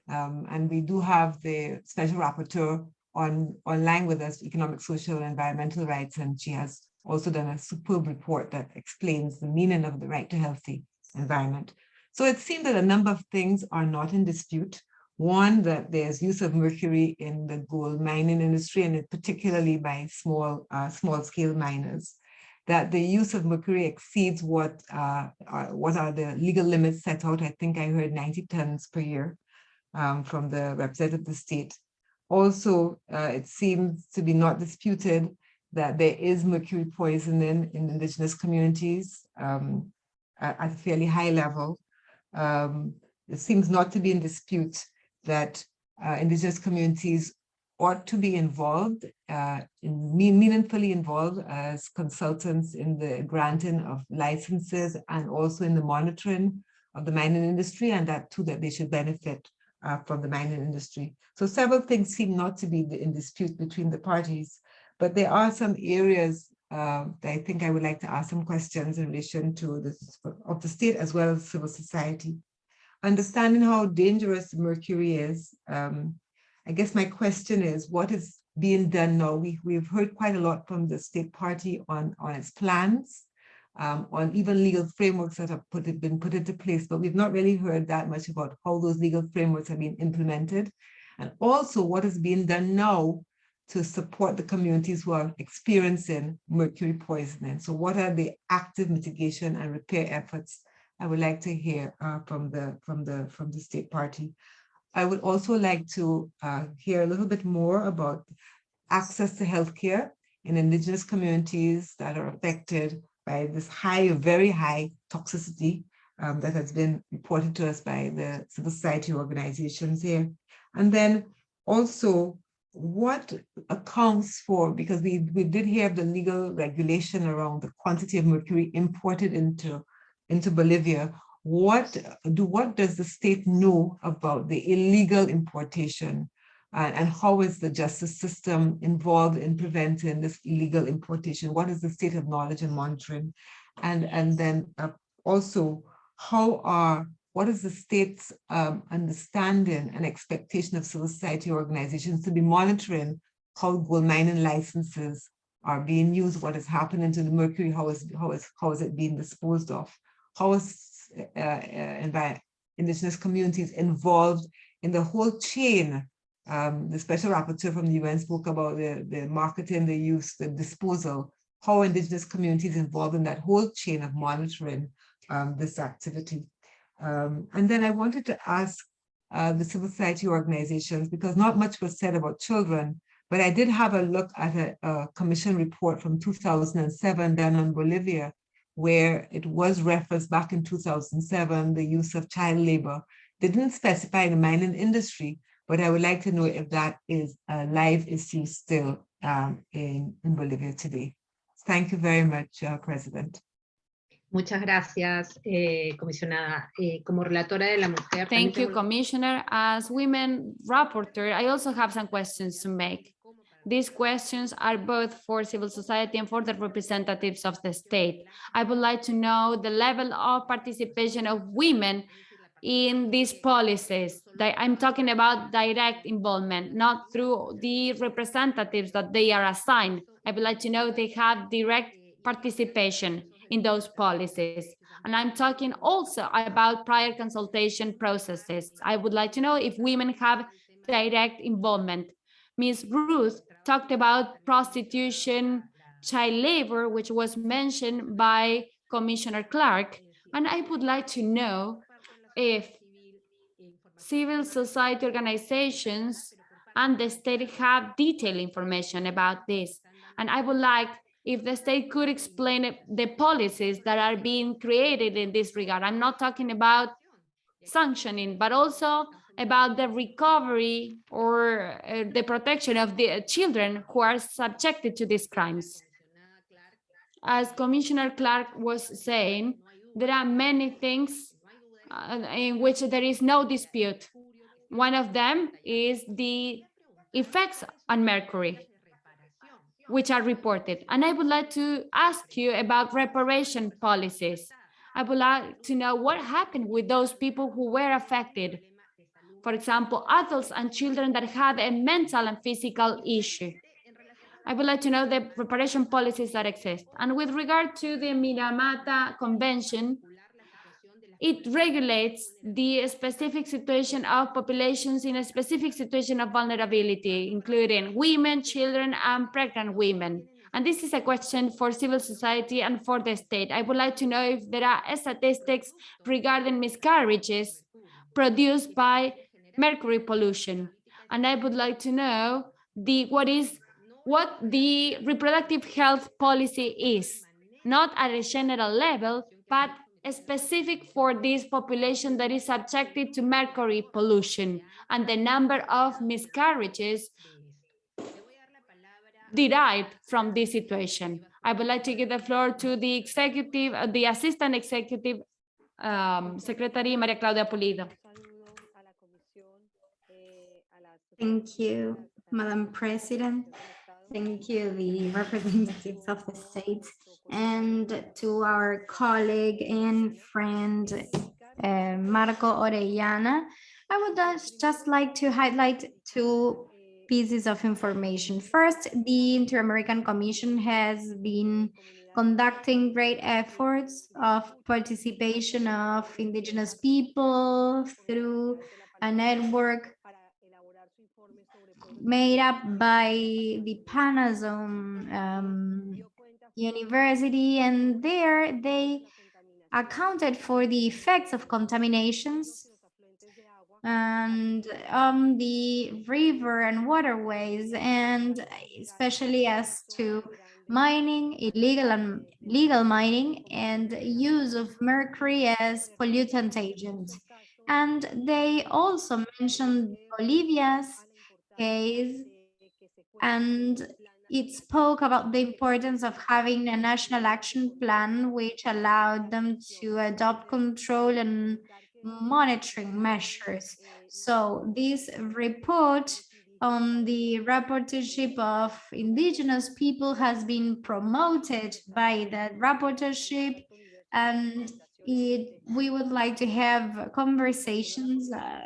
Um, and we do have the special rapporteur on online with us, economic, social, and environmental rights, and she has also done a superb report that explains the meaning of the right to healthy environment. So it seems that a number of things are not in dispute. One, that there's use of mercury in the gold mining industry, and particularly by small, uh, small scale miners. That the use of mercury exceeds what, uh, are, what are the legal limits set out. I think I heard 90 tons per year um, from the representative of the state. Also, uh, it seems to be not disputed that there is mercury poisoning in indigenous communities um, at, at, a fairly high level. Um, it seems not to be in dispute that uh, indigenous communities ought to be involved, uh, meaningfully involved as consultants in the granting of licenses and also in the monitoring of the mining industry and that too that they should benefit uh, from the mining industry. So several things seem not to be in dispute between the parties. But there are some areas uh, that I think I would like to ask some questions in relation to this of the state as well as civil society. Understanding how dangerous mercury is, um, I guess my question is, what is being done now? We, we've heard quite a lot from the state party on, on its plans, um, on even legal frameworks that have put, been put into place, but we've not really heard that much about how those legal frameworks have been implemented. And also what is being done now to support the communities who are experiencing mercury poisoning. So what are the active mitigation and repair efforts? I would like to hear uh, from the from the from the state party. I would also like to uh, hear a little bit more about access to healthcare in indigenous communities that are affected by this high, very high toxicity um, that has been reported to us by the civil society organizations here. And then also what accounts for, because we, we did hear the legal regulation around the quantity of mercury imported into, into Bolivia, what do what does the state know about the illegal importation and, and how is the justice system involved in preventing this illegal importation? What is the state of knowledge and monitoring? And, and then uh, also, how are what is the state's um, understanding and expectation of civil society organizations to be monitoring how gold mining licenses are being used, what is happening to the mercury, how is, how is, how is it being disposed of? How is uh, uh, indigenous communities involved in the whole chain? Um, the special rapporteur from the UN spoke about the, the marketing, the use, the disposal, how indigenous communities involved in that whole chain of monitoring um, this activity. Um, and then I wanted to ask uh, the civil society organizations, because not much was said about children, but I did have a look at a, a commission report from 2007 done on Bolivia, where it was referenced back in 2007, the use of child labor. They didn't specify the mining industry, but I would like to know if that is a live issue still um, in, in Bolivia today. Thank you very much, uh, President. Muchas gracias, eh, comisionada. Eh, como relatora de la mujer. Thank you, Commissioner. As women rapporteur, I also have some questions to make. These questions are both for civil society and for the representatives of the state. I would like to know the level of participation of women in these policies. I'm talking about direct involvement, not through the representatives that they are assigned. I would like to know they have direct participation in those policies. And I'm talking also about prior consultation processes. I would like to know if women have direct involvement. Ms. Ruth talked about prostitution, child labor, which was mentioned by Commissioner Clark. And I would like to know if civil society organizations and the state have detailed information about this. And I would like if the state could explain the policies that are being created in this regard. I'm not talking about sanctioning, but also about the recovery or uh, the protection of the children who are subjected to these crimes. As Commissioner Clark was saying, there are many things uh, in which there is no dispute. One of them is the effects on mercury, which are reported. And I would like to ask you about reparation policies. I would like to know what happened with those people who were affected. For example, adults and children that have a mental and physical issue. I would like to know the reparation policies that exist. And with regard to the Minamata Convention, it regulates the specific situation of populations in a specific situation of vulnerability, including women, children, and pregnant women. And this is a question for civil society and for the state. I would like to know if there are statistics regarding miscarriages produced by mercury pollution. And I would like to know the what is what the reproductive health policy is, not at a general level, but specific for this population that is subjected to mercury pollution and the number of miscarriages derived from this situation. I would like to give the floor to the executive, uh, the assistant executive um, secretary, Maria Claudia Pulido. Thank you, Madam President. Thank you, the representatives of the state and to our colleague and friend, uh, Marco Orellana. I would just like to highlight two pieces of information. First, the Inter-American Commission has been conducting great efforts of participation of indigenous people through a network made up by the Panazone um, University, and there they accounted for the effects of contaminations and on the river and waterways, and especially as to mining, illegal and legal mining, and use of mercury as pollutant agent. And they also mentioned Bolivia's case and it spoke about the importance of having a national action plan which allowed them to adopt control and monitoring measures. So this report on the rapporteurship of indigenous people has been promoted by the rapporteurship and it, we would like to have conversations uh,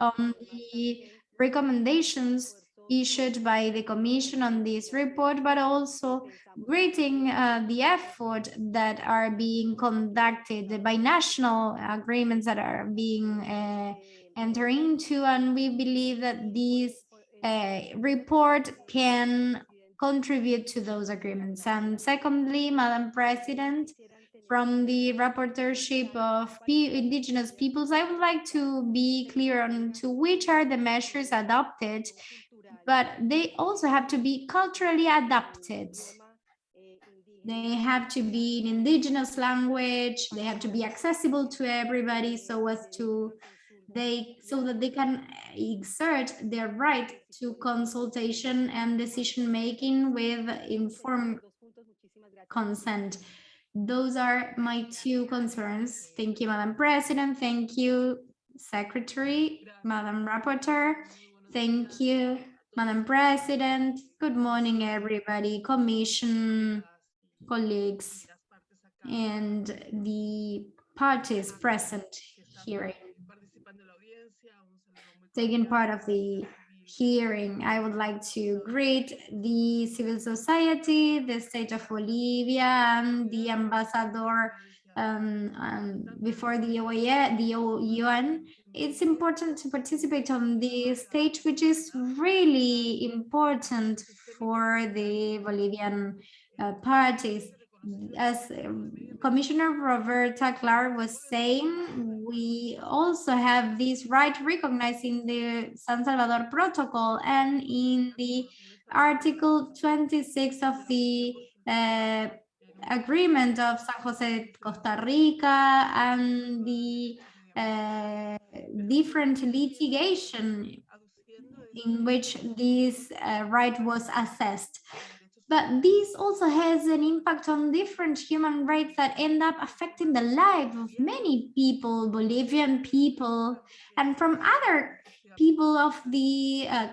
on the recommendations issued by the Commission on this report, but also greeting uh, the effort that are being conducted by national agreements that are being uh, entered into. And we believe that this uh, report can contribute to those agreements. And secondly, Madam President, from the rapporteurship of indigenous peoples, I would like to be clear on to which are the measures adopted but they also have to be culturally adapted. They have to be in indigenous language, they have to be accessible to everybody so as to they so that they can exert their right to consultation and decision making with informed consent. Those are my two concerns. Thank you, Madam President. Thank you, Secretary, Madam Rapporteur. Thank you, Madam President. Good morning, everybody, Commission, colleagues, and the parties present here. Taking part of the hearing, I would like to greet the civil society, the state of Bolivia, and the ambassador um, um, before the OAE, the UN, it's important to participate on the stage, which is really important for the Bolivian uh, parties. As um, Commissioner Roberta Clark was saying, we also have this right recognized in the San Salvador Protocol and in the Article 26 of the uh, agreement of San Jose, Costa Rica, and the uh, different litigation in which this uh, right was assessed. But this also has an impact on different human rights that end up affecting the life of many people, Bolivian people, and from other people of the uh,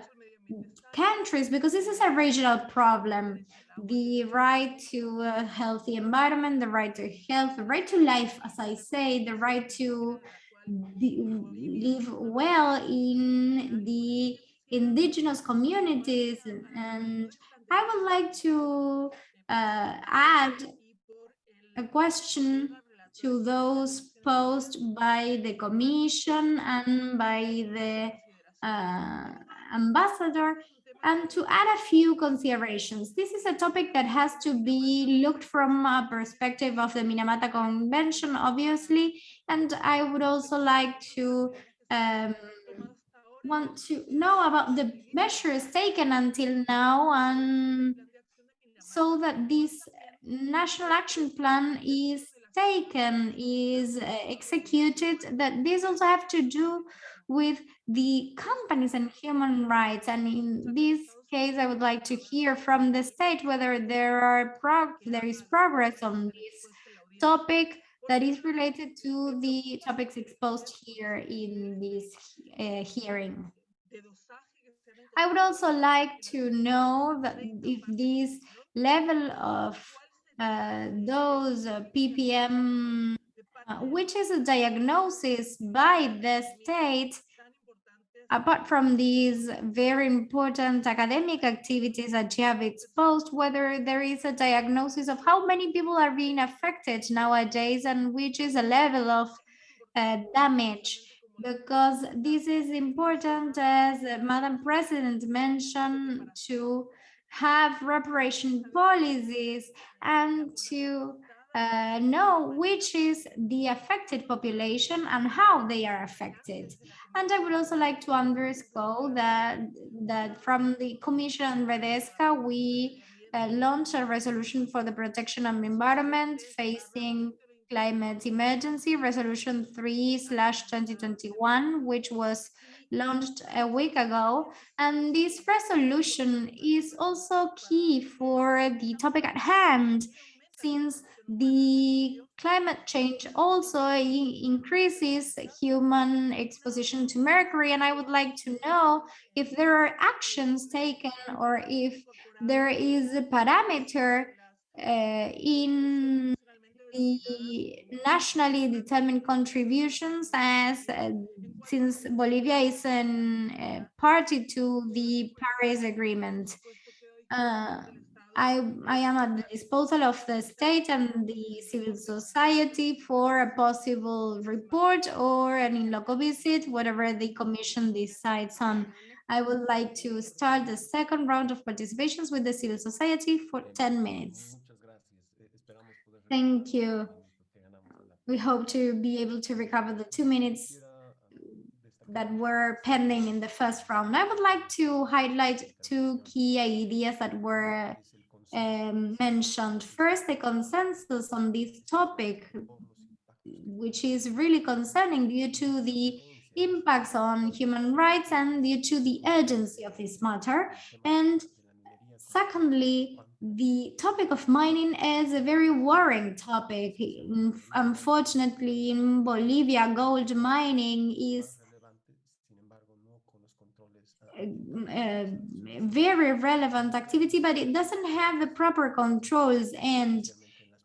countries, because this is a regional problem. The right to a healthy environment, the right to health, the right to life, as I say, the right to live well in the indigenous communities and I would like to uh, add a question to those posed by the commission and by the uh, ambassador and to add a few considerations. This is a topic that has to be looked from a perspective of the Minamata Convention, obviously, and I would also like to um, want to know about the measures taken until now and so that this national action plan is taken, is uh, executed, that this also have to do with the companies and human rights. And in this case, I would like to hear from the state whether there are there is progress on this topic that is related to the topics exposed here in this uh, hearing. I would also like to know that if this level of uh, those ppm, uh, which is a diagnosis by the state, apart from these very important academic activities that you have exposed, whether there is a diagnosis of how many people are being affected nowadays and which is a level of uh, damage because this is important as Madam President mentioned to have reparation policies and to uh, know which is the affected population and how they are affected. And I would also like to underscore that, that from the Commission Redesca, we uh, launched a resolution for the protection of the environment facing climate emergency, resolution 3 slash 2021, which was launched a week ago. And this resolution is also key for the topic at hand, since the climate change also increases human exposition to mercury. And I would like to know if there are actions taken or if there is a parameter uh, in the nationally determined contributions as uh, since Bolivia is a uh, party to the Paris Agreement. I, I am at the disposal of the state and the civil society for a possible report or an in-loco visit, whatever the commission decides on. I would like to start the second round of participations with the civil society for 10 minutes. Thank you. We hope to be able to recover the two minutes that were pending in the first round. I would like to highlight two key ideas that were um, mentioned. First, the consensus on this topic, which is really concerning due to the impacts on human rights and due to the urgency of this matter. And secondly, the topic of mining is a very worrying topic. Unfortunately, in Bolivia, gold mining is a very relevant activity, but it doesn't have the proper controls and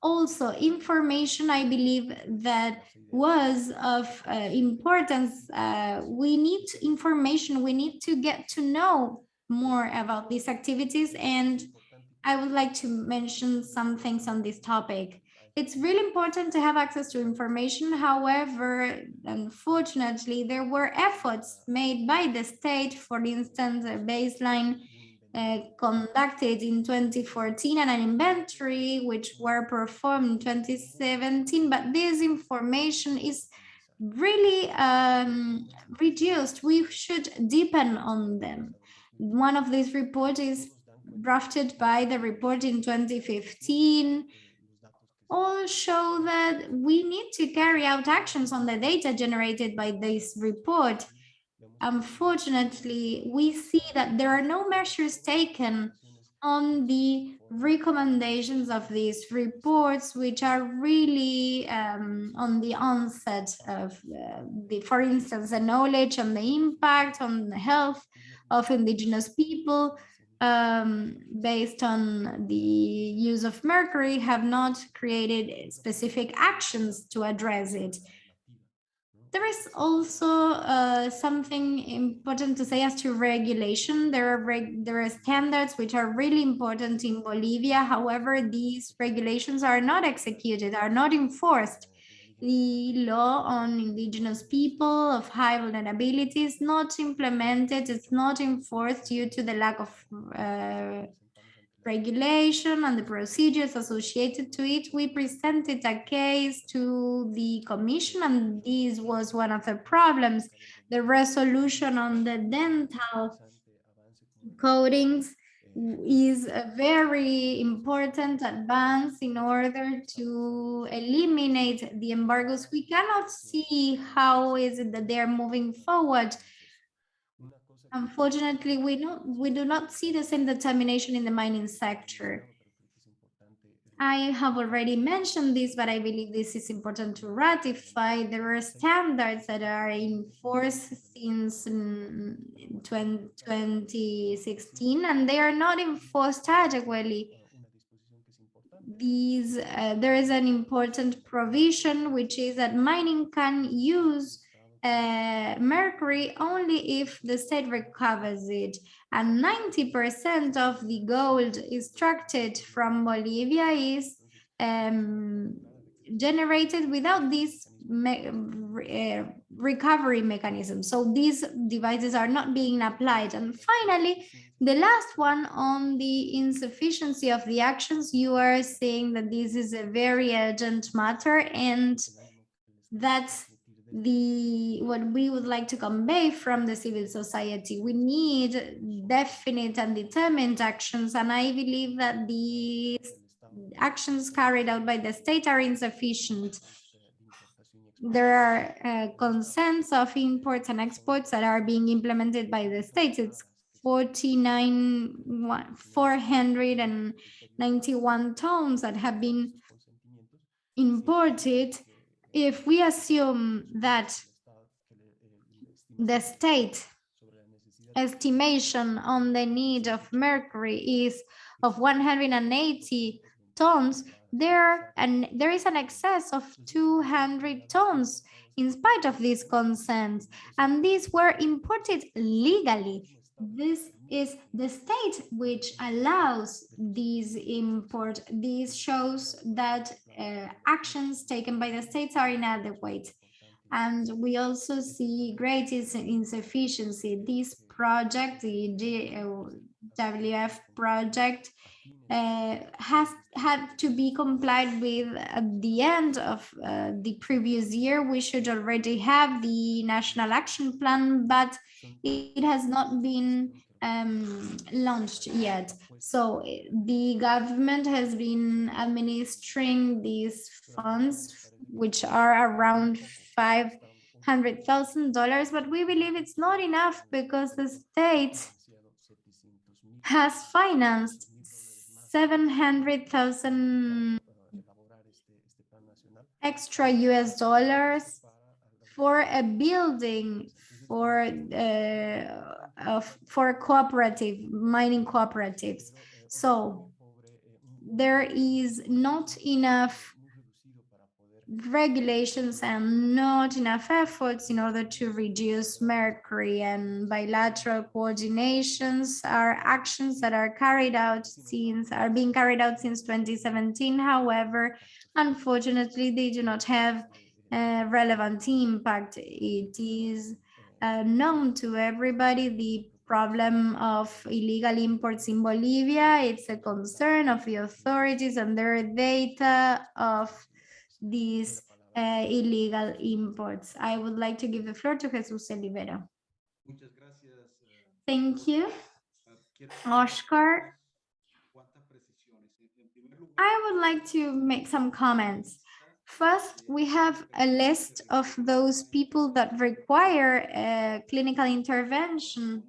also information, I believe, that was of uh, importance. Uh, we need information, we need to get to know more about these activities and I would like to mention some things on this topic. It's really important to have access to information. However, unfortunately, there were efforts made by the state, for instance, a baseline uh, conducted in 2014 and an inventory which were performed in 2017, but this information is really um, reduced. We should deepen on them. One of these reports is drafted by the report in 2015 all show that we need to carry out actions on the data generated by this report. Unfortunately, we see that there are no measures taken on the recommendations of these reports, which are really um, on the onset of uh, the, for instance, the knowledge on the impact on the health of indigenous people, um, based on the use of mercury have not created specific actions to address it. There is also uh, something important to say as to regulation. There are there are standards which are really important in Bolivia. However, these regulations are not executed, are not enforced the law on indigenous people of high vulnerability is not implemented, it's not enforced due to the lack of uh, regulation and the procedures associated to it. We presented a case to the commission and this was one of the problems. The resolution on the dental coatings is a very important advance in order to eliminate the embargoes. We cannot see how is it that they're moving forward. Unfortunately, we don't we do not see the same determination in the mining sector. I have already mentioned this, but I believe this is important to ratify. There are standards that are in force since 2016, and they are not enforced adequately. These, uh, there is an important provision, which is that mining can use uh, mercury only if the state recovers it. And 90% of the gold extracted from Bolivia is um, generated without this me uh, recovery mechanism. So these devices are not being applied. And finally, the last one on the insufficiency of the actions, you are saying that this is a very urgent matter and that's the what we would like to convey from the civil society we need definite and determined actions and i believe that the actions carried out by the state are insufficient. There are uh, consents of imports and exports that are being implemented by the states it's 49 491 tons that have been imported if we assume that the state estimation on the need of mercury is of 180 tons, there and there is an excess of 200 tons in spite of these consents, and these were imported legally. This is the state which allows these import. This shows that uh, actions taken by the states are inadequate. And we also see great insufficiency. This project, the GWF project, uh, has had to be complied with at the end of uh, the previous year. We should already have the national action plan, but it has not been um, launched yet. So eh, the government has been administering these funds, which are around $500,000, but we believe it's not enough because the state has financed 700,000 extra US dollars for a building for uh, for cooperative mining cooperatives. So there is not enough regulations and not enough efforts in order to reduce mercury and bilateral coordinations are actions that are carried out since are being carried out since 2017 however unfortunately they do not have a relevant impact it is uh, known to everybody the problem of illegal imports in Bolivia. It's a concern of the authorities and their data of these uh, illegal imports. I would like to give the floor to Jesus Olivero. Muchas gracias. eh, Thank you. Oscar. cuántas precisiones. En- en primer lugar, I would like to make some comments. First, we have a list of those people that require uh, clinical intervention,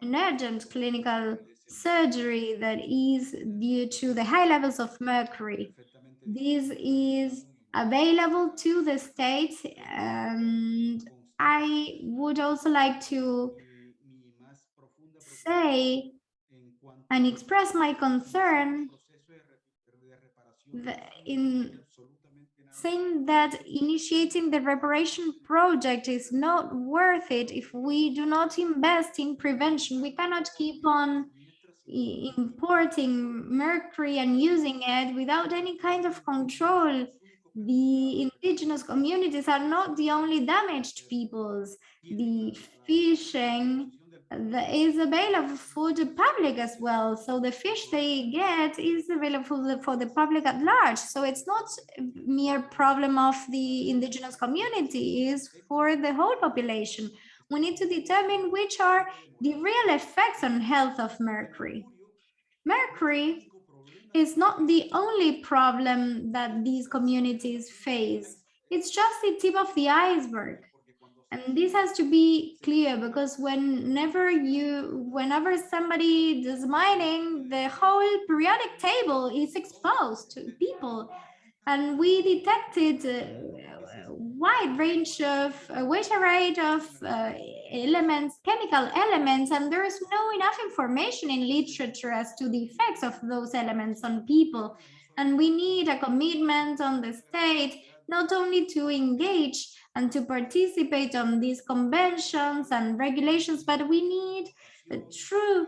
an urgent clinical surgery that is due to the high levels of mercury. This is available to the states and I would also like to say and express my concern in saying that initiating the reparation project is not worth it if we do not invest in prevention. We cannot keep on importing mercury and using it without any kind of control. The indigenous communities are not the only damaged peoples. The fishing is available for the public as well. So the fish they get is available for the public at large. So it's not mere problem of the indigenous community, is for the whole population. We need to determine which are the real effects on health of mercury. Mercury is not the only problem that these communities face. It's just the tip of the iceberg. And this has to be clear because whenever you, whenever somebody does mining, the whole periodic table is exposed to people. And we detected a wide range of, a wide array of uh, elements, chemical elements, and there is no enough information in literature as to the effects of those elements on people. And we need a commitment on the state, not only to engage and to participate on these conventions and regulations, but we need a true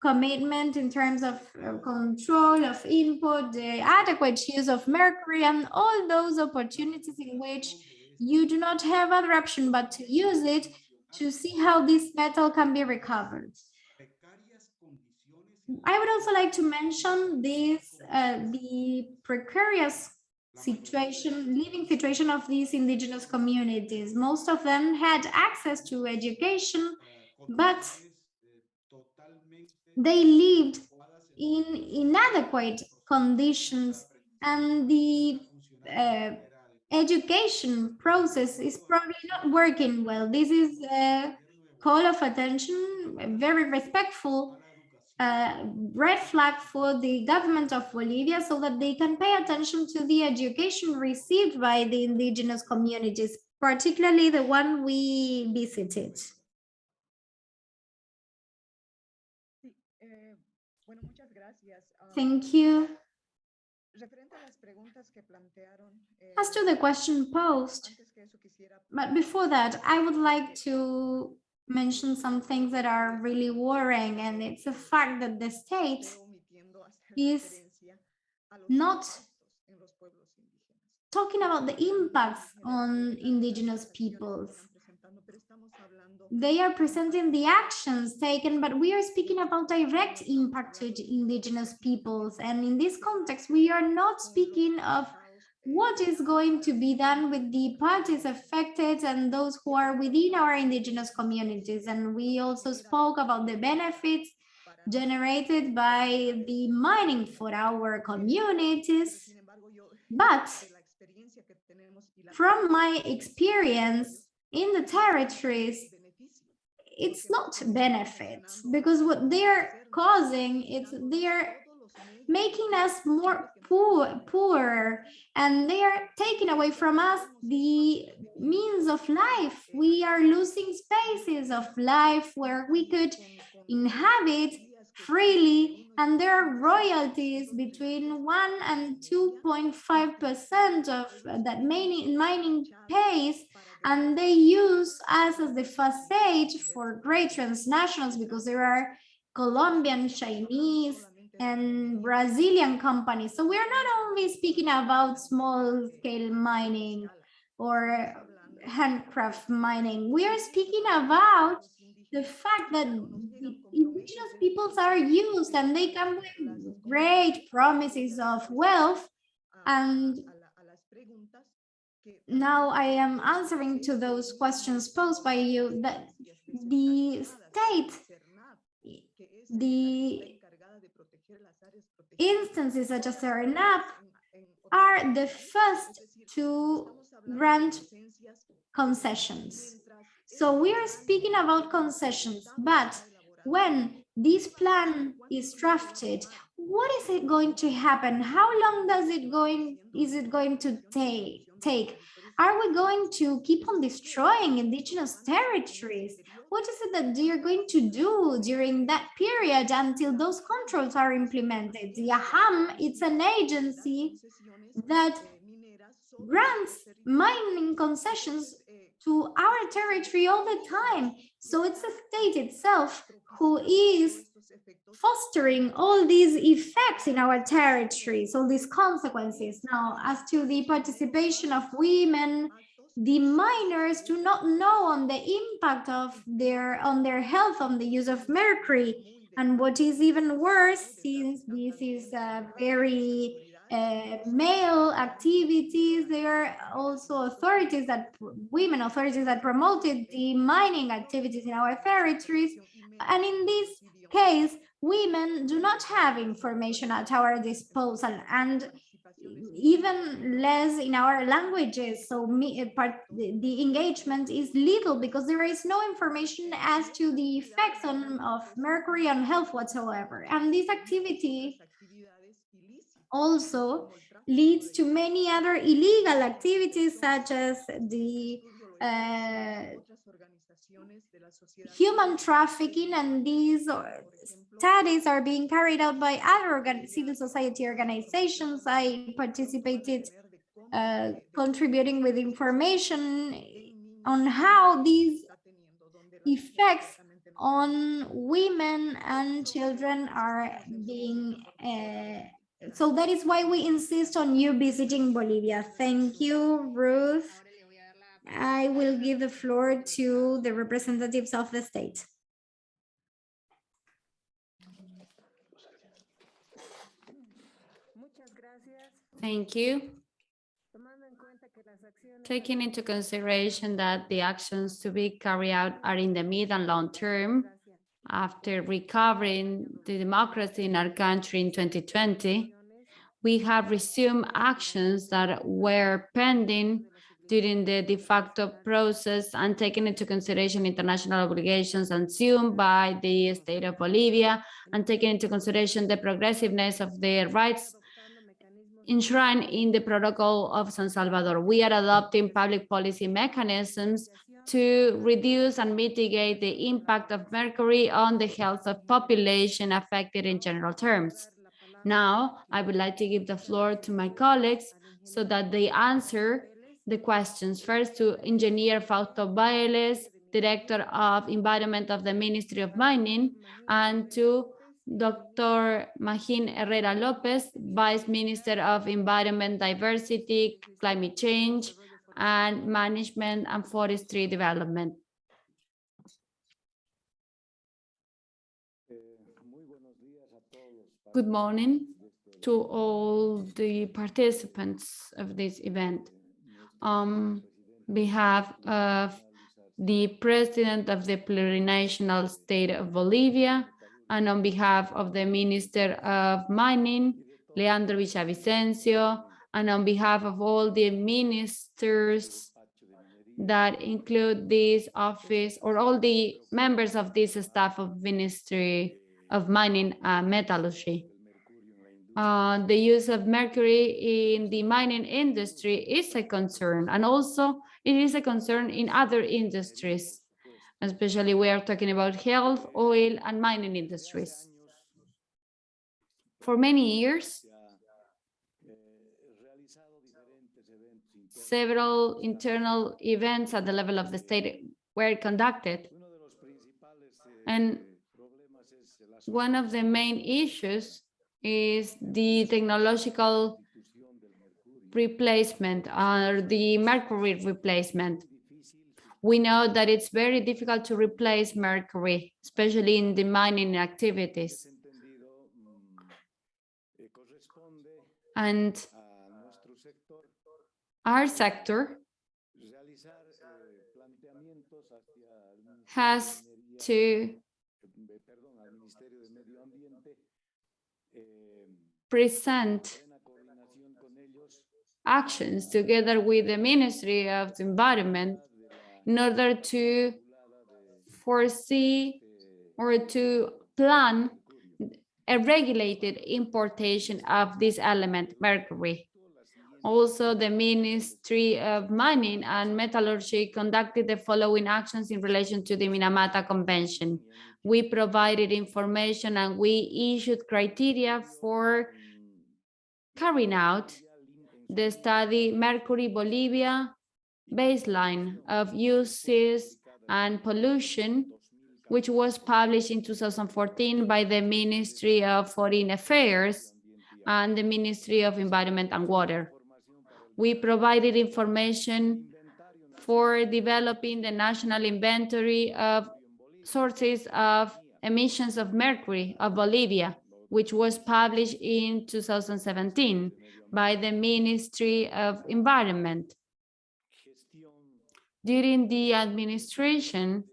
commitment in terms of control of input, the adequate use of mercury, and all those opportunities in which you do not have other option but to use it to see how this metal can be recovered. I would also like to mention this, uh, the precarious situation, living situation of these indigenous communities. Most of them had access to education, but they lived in inadequate conditions and the uh, education process is probably not working well. This is a call of attention, a very respectful uh, red flag for the government of Bolivia so that they can pay attention to the education received by the indigenous communities, particularly the one we visited. Sí, eh, bueno, muchas gracias. Ah, Thank you. Referente a las preguntas que plantearon. eh, As to the question posed, Antes que eso quisiera But before that, I would like to mention some things that are really worrying, and it's a fact that the state pero omitiendo hacer is referencia a los not impactos en los pueblos indígenas. talking about the impacts on indigenous peoples. They are presenting the actions taken, but we are speaking about direct impact to indigenous peoples. And in this context, we are not speaking of what is going to be done with the parties affected and those who are within our indigenous communities. And we also spoke about the benefits generated by the mining for our communities. But from my experience in the territories, it's not benefits because what they're causing is they're making us more poor poor and they are taking away from us the means of life. We are losing spaces of life where we could inhabit freely and there are royalties between 1 and 2.5 percent of that mining mining pays and they use us as the facade for great transnationals because there are Colombian, Chinese, and Brazilian companies. So we're not only speaking about small scale mining or handcraft mining, we are speaking about the fact that indigenous peoples are used and they come with great promises of wealth and now I am answering to those questions posed by you that the state, the instances such as Serenap are the first to grant concessions. So we are speaking about concessions, but when this plan is drafted, what is it going to happen? How long does it going is it going to take? Take? Are we going to keep on destroying indigenous territories? What is it that you're going to do during that period until those controls are implemented? The AJAM, it's an agency that grants mining concessions to our territory all the time. So it's the state itself who is fostering all these effects in our territories, all these consequences. Now, as to the participation of women, the miners do not know on the impact of their on their health on the use of mercury. And what is even worse, since this is a very uh, male activities. There are also authorities that, women authorities that promoted the mining activities in our territories. And in this case, women do not have information at our disposal and even less in our languages. So me, part, the engagement is little because there is no information as to the effects on, of mercury on health whatsoever. And this activity also leads to many other illegal activities such as the uh, human trafficking and these studies are being carried out by other civil society organizations. I participated uh, contributing with information on how these effects on women and children are being uh, so that is why we insist on you visiting Bolivia. Thank you, Ruth. I will give the floor to the representatives of the state. Thank you. Taking into consideration that the actions to be carried out are in the mid and long term, after recovering the democracy in our country in 2020, we have resumed actions that were pending during the de facto process and taking into consideration international obligations assumed by the state of Bolivia and taking into consideration the progressiveness of their rights enshrined in the protocol of San Salvador. We are adopting public policy mechanisms to reduce and mitigate the impact of mercury on the health of population affected in general terms. Now, I would like to give the floor to my colleagues so that they answer the questions. First to Engineer Fausto Bailes, Director of Environment of the Ministry of Mining, and to Dr. Magín Herrera Lopez, Vice Minister of Environment, Diversity, Climate Change, and Management and Forestry Development. Good morning to all the participants of this event. On behalf of the President of the Plurinational State of Bolivia, and on behalf of the Minister of Mining, Leandro Villavicencio, and on behalf of all the ministers that include this office or all the members of this staff of Ministry of Mining and Metallurgy. Uh, the use of mercury in the mining industry is a concern and also it is a concern in other industries especially we are talking about health oil and mining industries For many years, several internal events at the level of the state were conducted. And one of the main issues is the technological replacement or the mercury replacement. We know that it's very difficult to replace mercury, especially in the mining activities. And our sector has to present actions together with the Ministry of the Environment in order to foresee or to plan a regulated importation of this element, mercury. Also, the Ministry of Mining and Metallurgy conducted the following actions in relation to the Minamata Convention. We provided information and we issued criteria for carrying out the study Mercury Bolivia baseline of uses and pollution, which was published in 2014 by the Ministry of Foreign Affairs and the Ministry of Environment and Water. We provided information for developing the national inventory of sources of emissions of mercury of Bolivia, which was published in 2017 by the Ministry of Environment. During the administration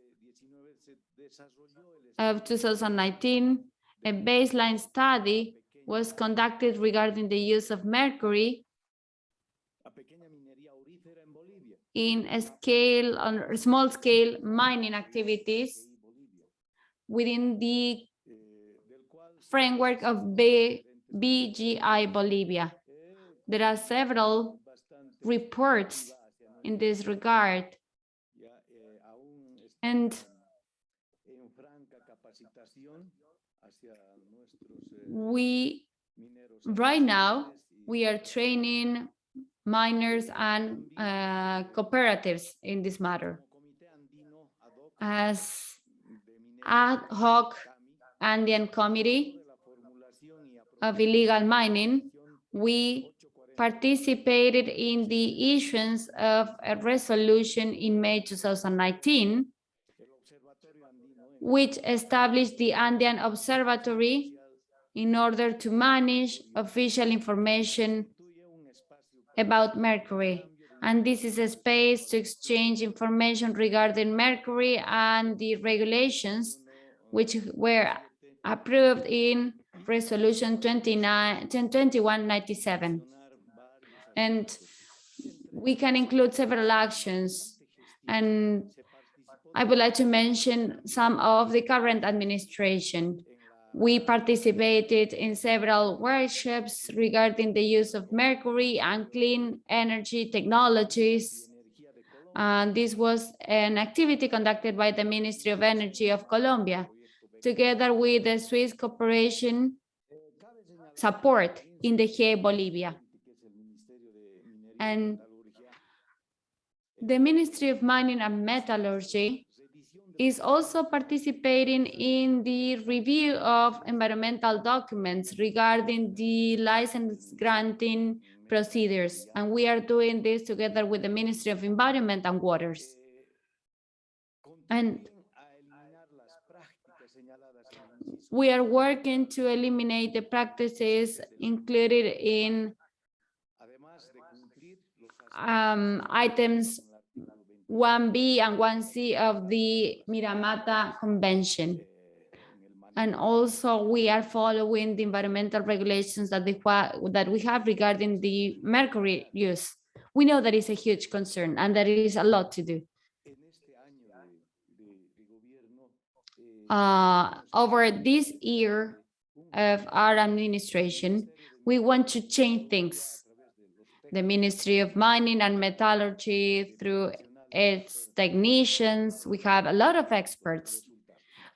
of 2019, a baseline study was conducted regarding the use of mercury in a scale on small scale mining activities within the framework of B, BGI Bolivia. There are several reports in this regard. And we, right now, we are training miners and uh, cooperatives in this matter. As ad hoc Andean Committee of Illegal Mining, we participated in the issuance of a resolution in May 2019, which established the Andean Observatory in order to manage official information about mercury. And this is a space to exchange information regarding mercury and the regulations which were approved in resolution 29 2197 and we can include several actions and I would like to mention some of the current administration. We participated in several workshops regarding the use of mercury and clean energy technologies. And this was an activity conducted by the Ministry of Energy of Colombia, together with the Swiss cooperation support in the GIE Bolivia. And the Ministry of Mining and Metallurgy is also participating in the review of environmental documents regarding the license granting procedures. And we are doing this together with the Ministry of Environment and Waters. And we are working to eliminate the practices included in um, items 1B and 1C of the Minamata Convention. And also we are following the environmental regulations that, the, that we have regarding the mercury use. We know that is a huge concern and there is a lot to do. Uh, over this year of our administration, we want to change things the Ministry of Mining and Metallurgy through its technicians. We have a lot of experts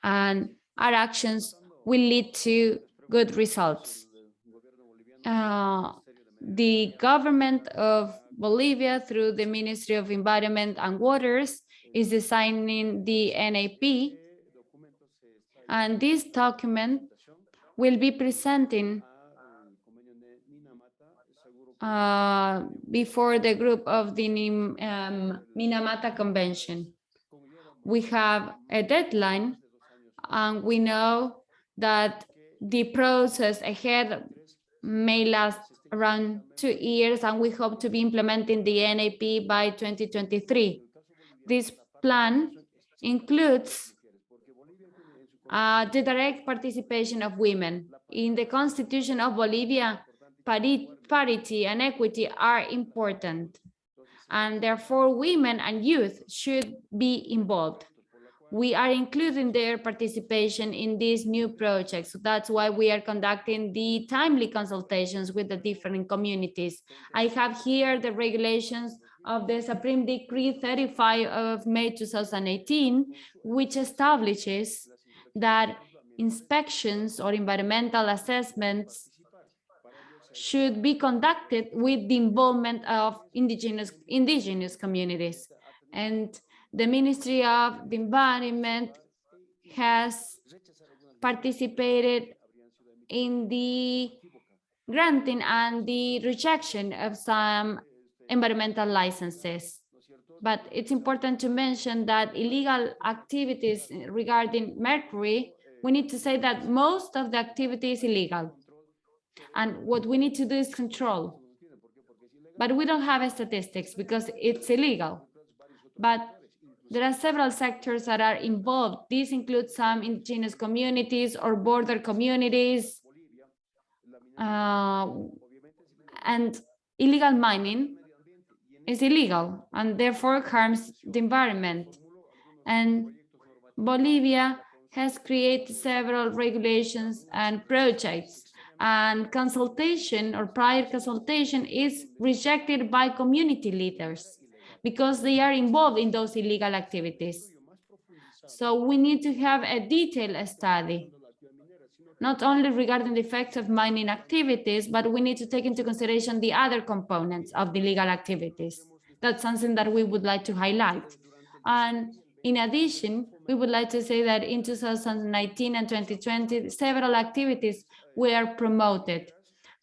and our actions will lead to good results. uh, the government of Bolivia through the Ministry of Environment and Waters is designing the NAP. And this document will be presenting uh, before the group of the um, Minamata Convention. We have a deadline and we know that the process ahead may last around two years and we hope to be implementing the NAP by 2023. This plan includes uh, the direct participation of women. In the Constitution of Bolivia, pari- parity and equity are important. And therefore, women and youth should be involved. We are including their participation in these new projects. So that's why we are conducting the timely consultations with the different communities. I have here the regulations of the Supreme Decree 35 of May 2018, which establishes that inspections or environmental assessments should be conducted with the involvement of indigenous indigenous communities. And the Ministry of the Environment has participated in the granting and the rejection of some environmental licenses. But it's important to mention that illegal activities regarding mercury, we need to say that most of the activity is illegal. And what we need to do is control. But we don't have statistics because it's illegal. But there are several sectors that are involved. These include some indigenous communities or border communities. Uh, and illegal mining is illegal and therefore harms the environment. And Bolivia has created several regulations and projects and consultation or prior consultation is rejected by community leaders because they are involved in those illegal activities. So we need to have a detailed study, not only regarding the effects of mining activities, but we need to take into consideration the other components of the legal activities. That's something that we would like to highlight. And in addition, we would like to say that in 2019 and 2020, several activities were promoted.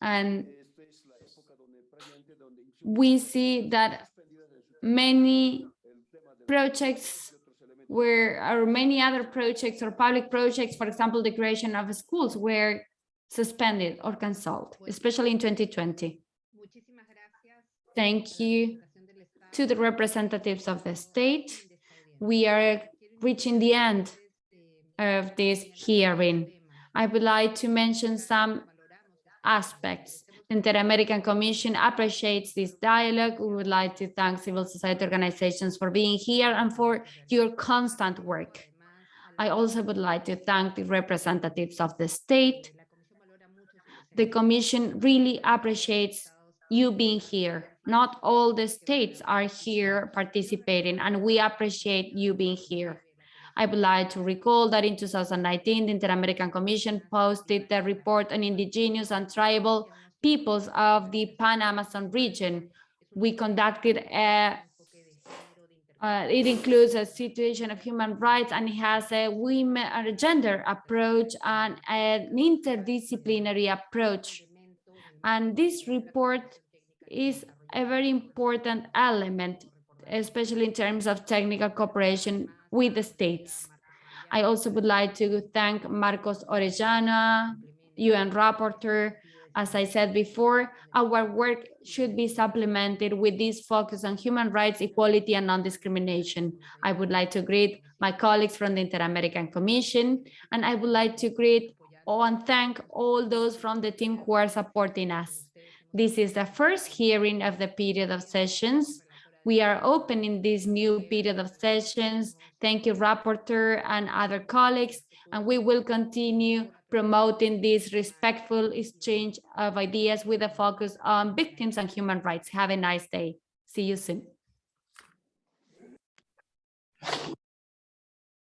And we see that many projects where or many other projects or public projects, for example, the creation of schools were suspended or canceled, especially in 2020. Thank you to the representatives of the state. We are reaching the end of this hearing. I would like to mention some aspects. The Inter-American Commission appreciates this dialogue. We would like to thank civil society organizations for being here and for your constant work. I also would like to thank the representatives of the state. The Commission really appreciates you being here. Not all the states are here participating, and we appreciate you being here. I would like to recall that in 2019, the Inter-American Commission posted the report on indigenous and tribal peoples of the Pan-Amazon region. We conducted a, uh, it includes a situation of human rights and it has a women or a gender approach and an interdisciplinary approach. And this report is a very important element, especially in terms of technical cooperation with the states. I also would like to thank Marcos Orellana, UN rapporteur. As I said before, our work should be supplemented with this focus on human rights, equality, and non-discrimination. I would like to greet my colleagues from the Inter-American Commission, and I would like to greet and thank all those from the team who are supporting us. This is the first hearing of the period of sessions. We are opening this new period of sessions. Thank you, Rapporteur and other colleagues, and we will continue promoting this respectful exchange of ideas with a focus on victims and human rights. Have a nice day. See you soon.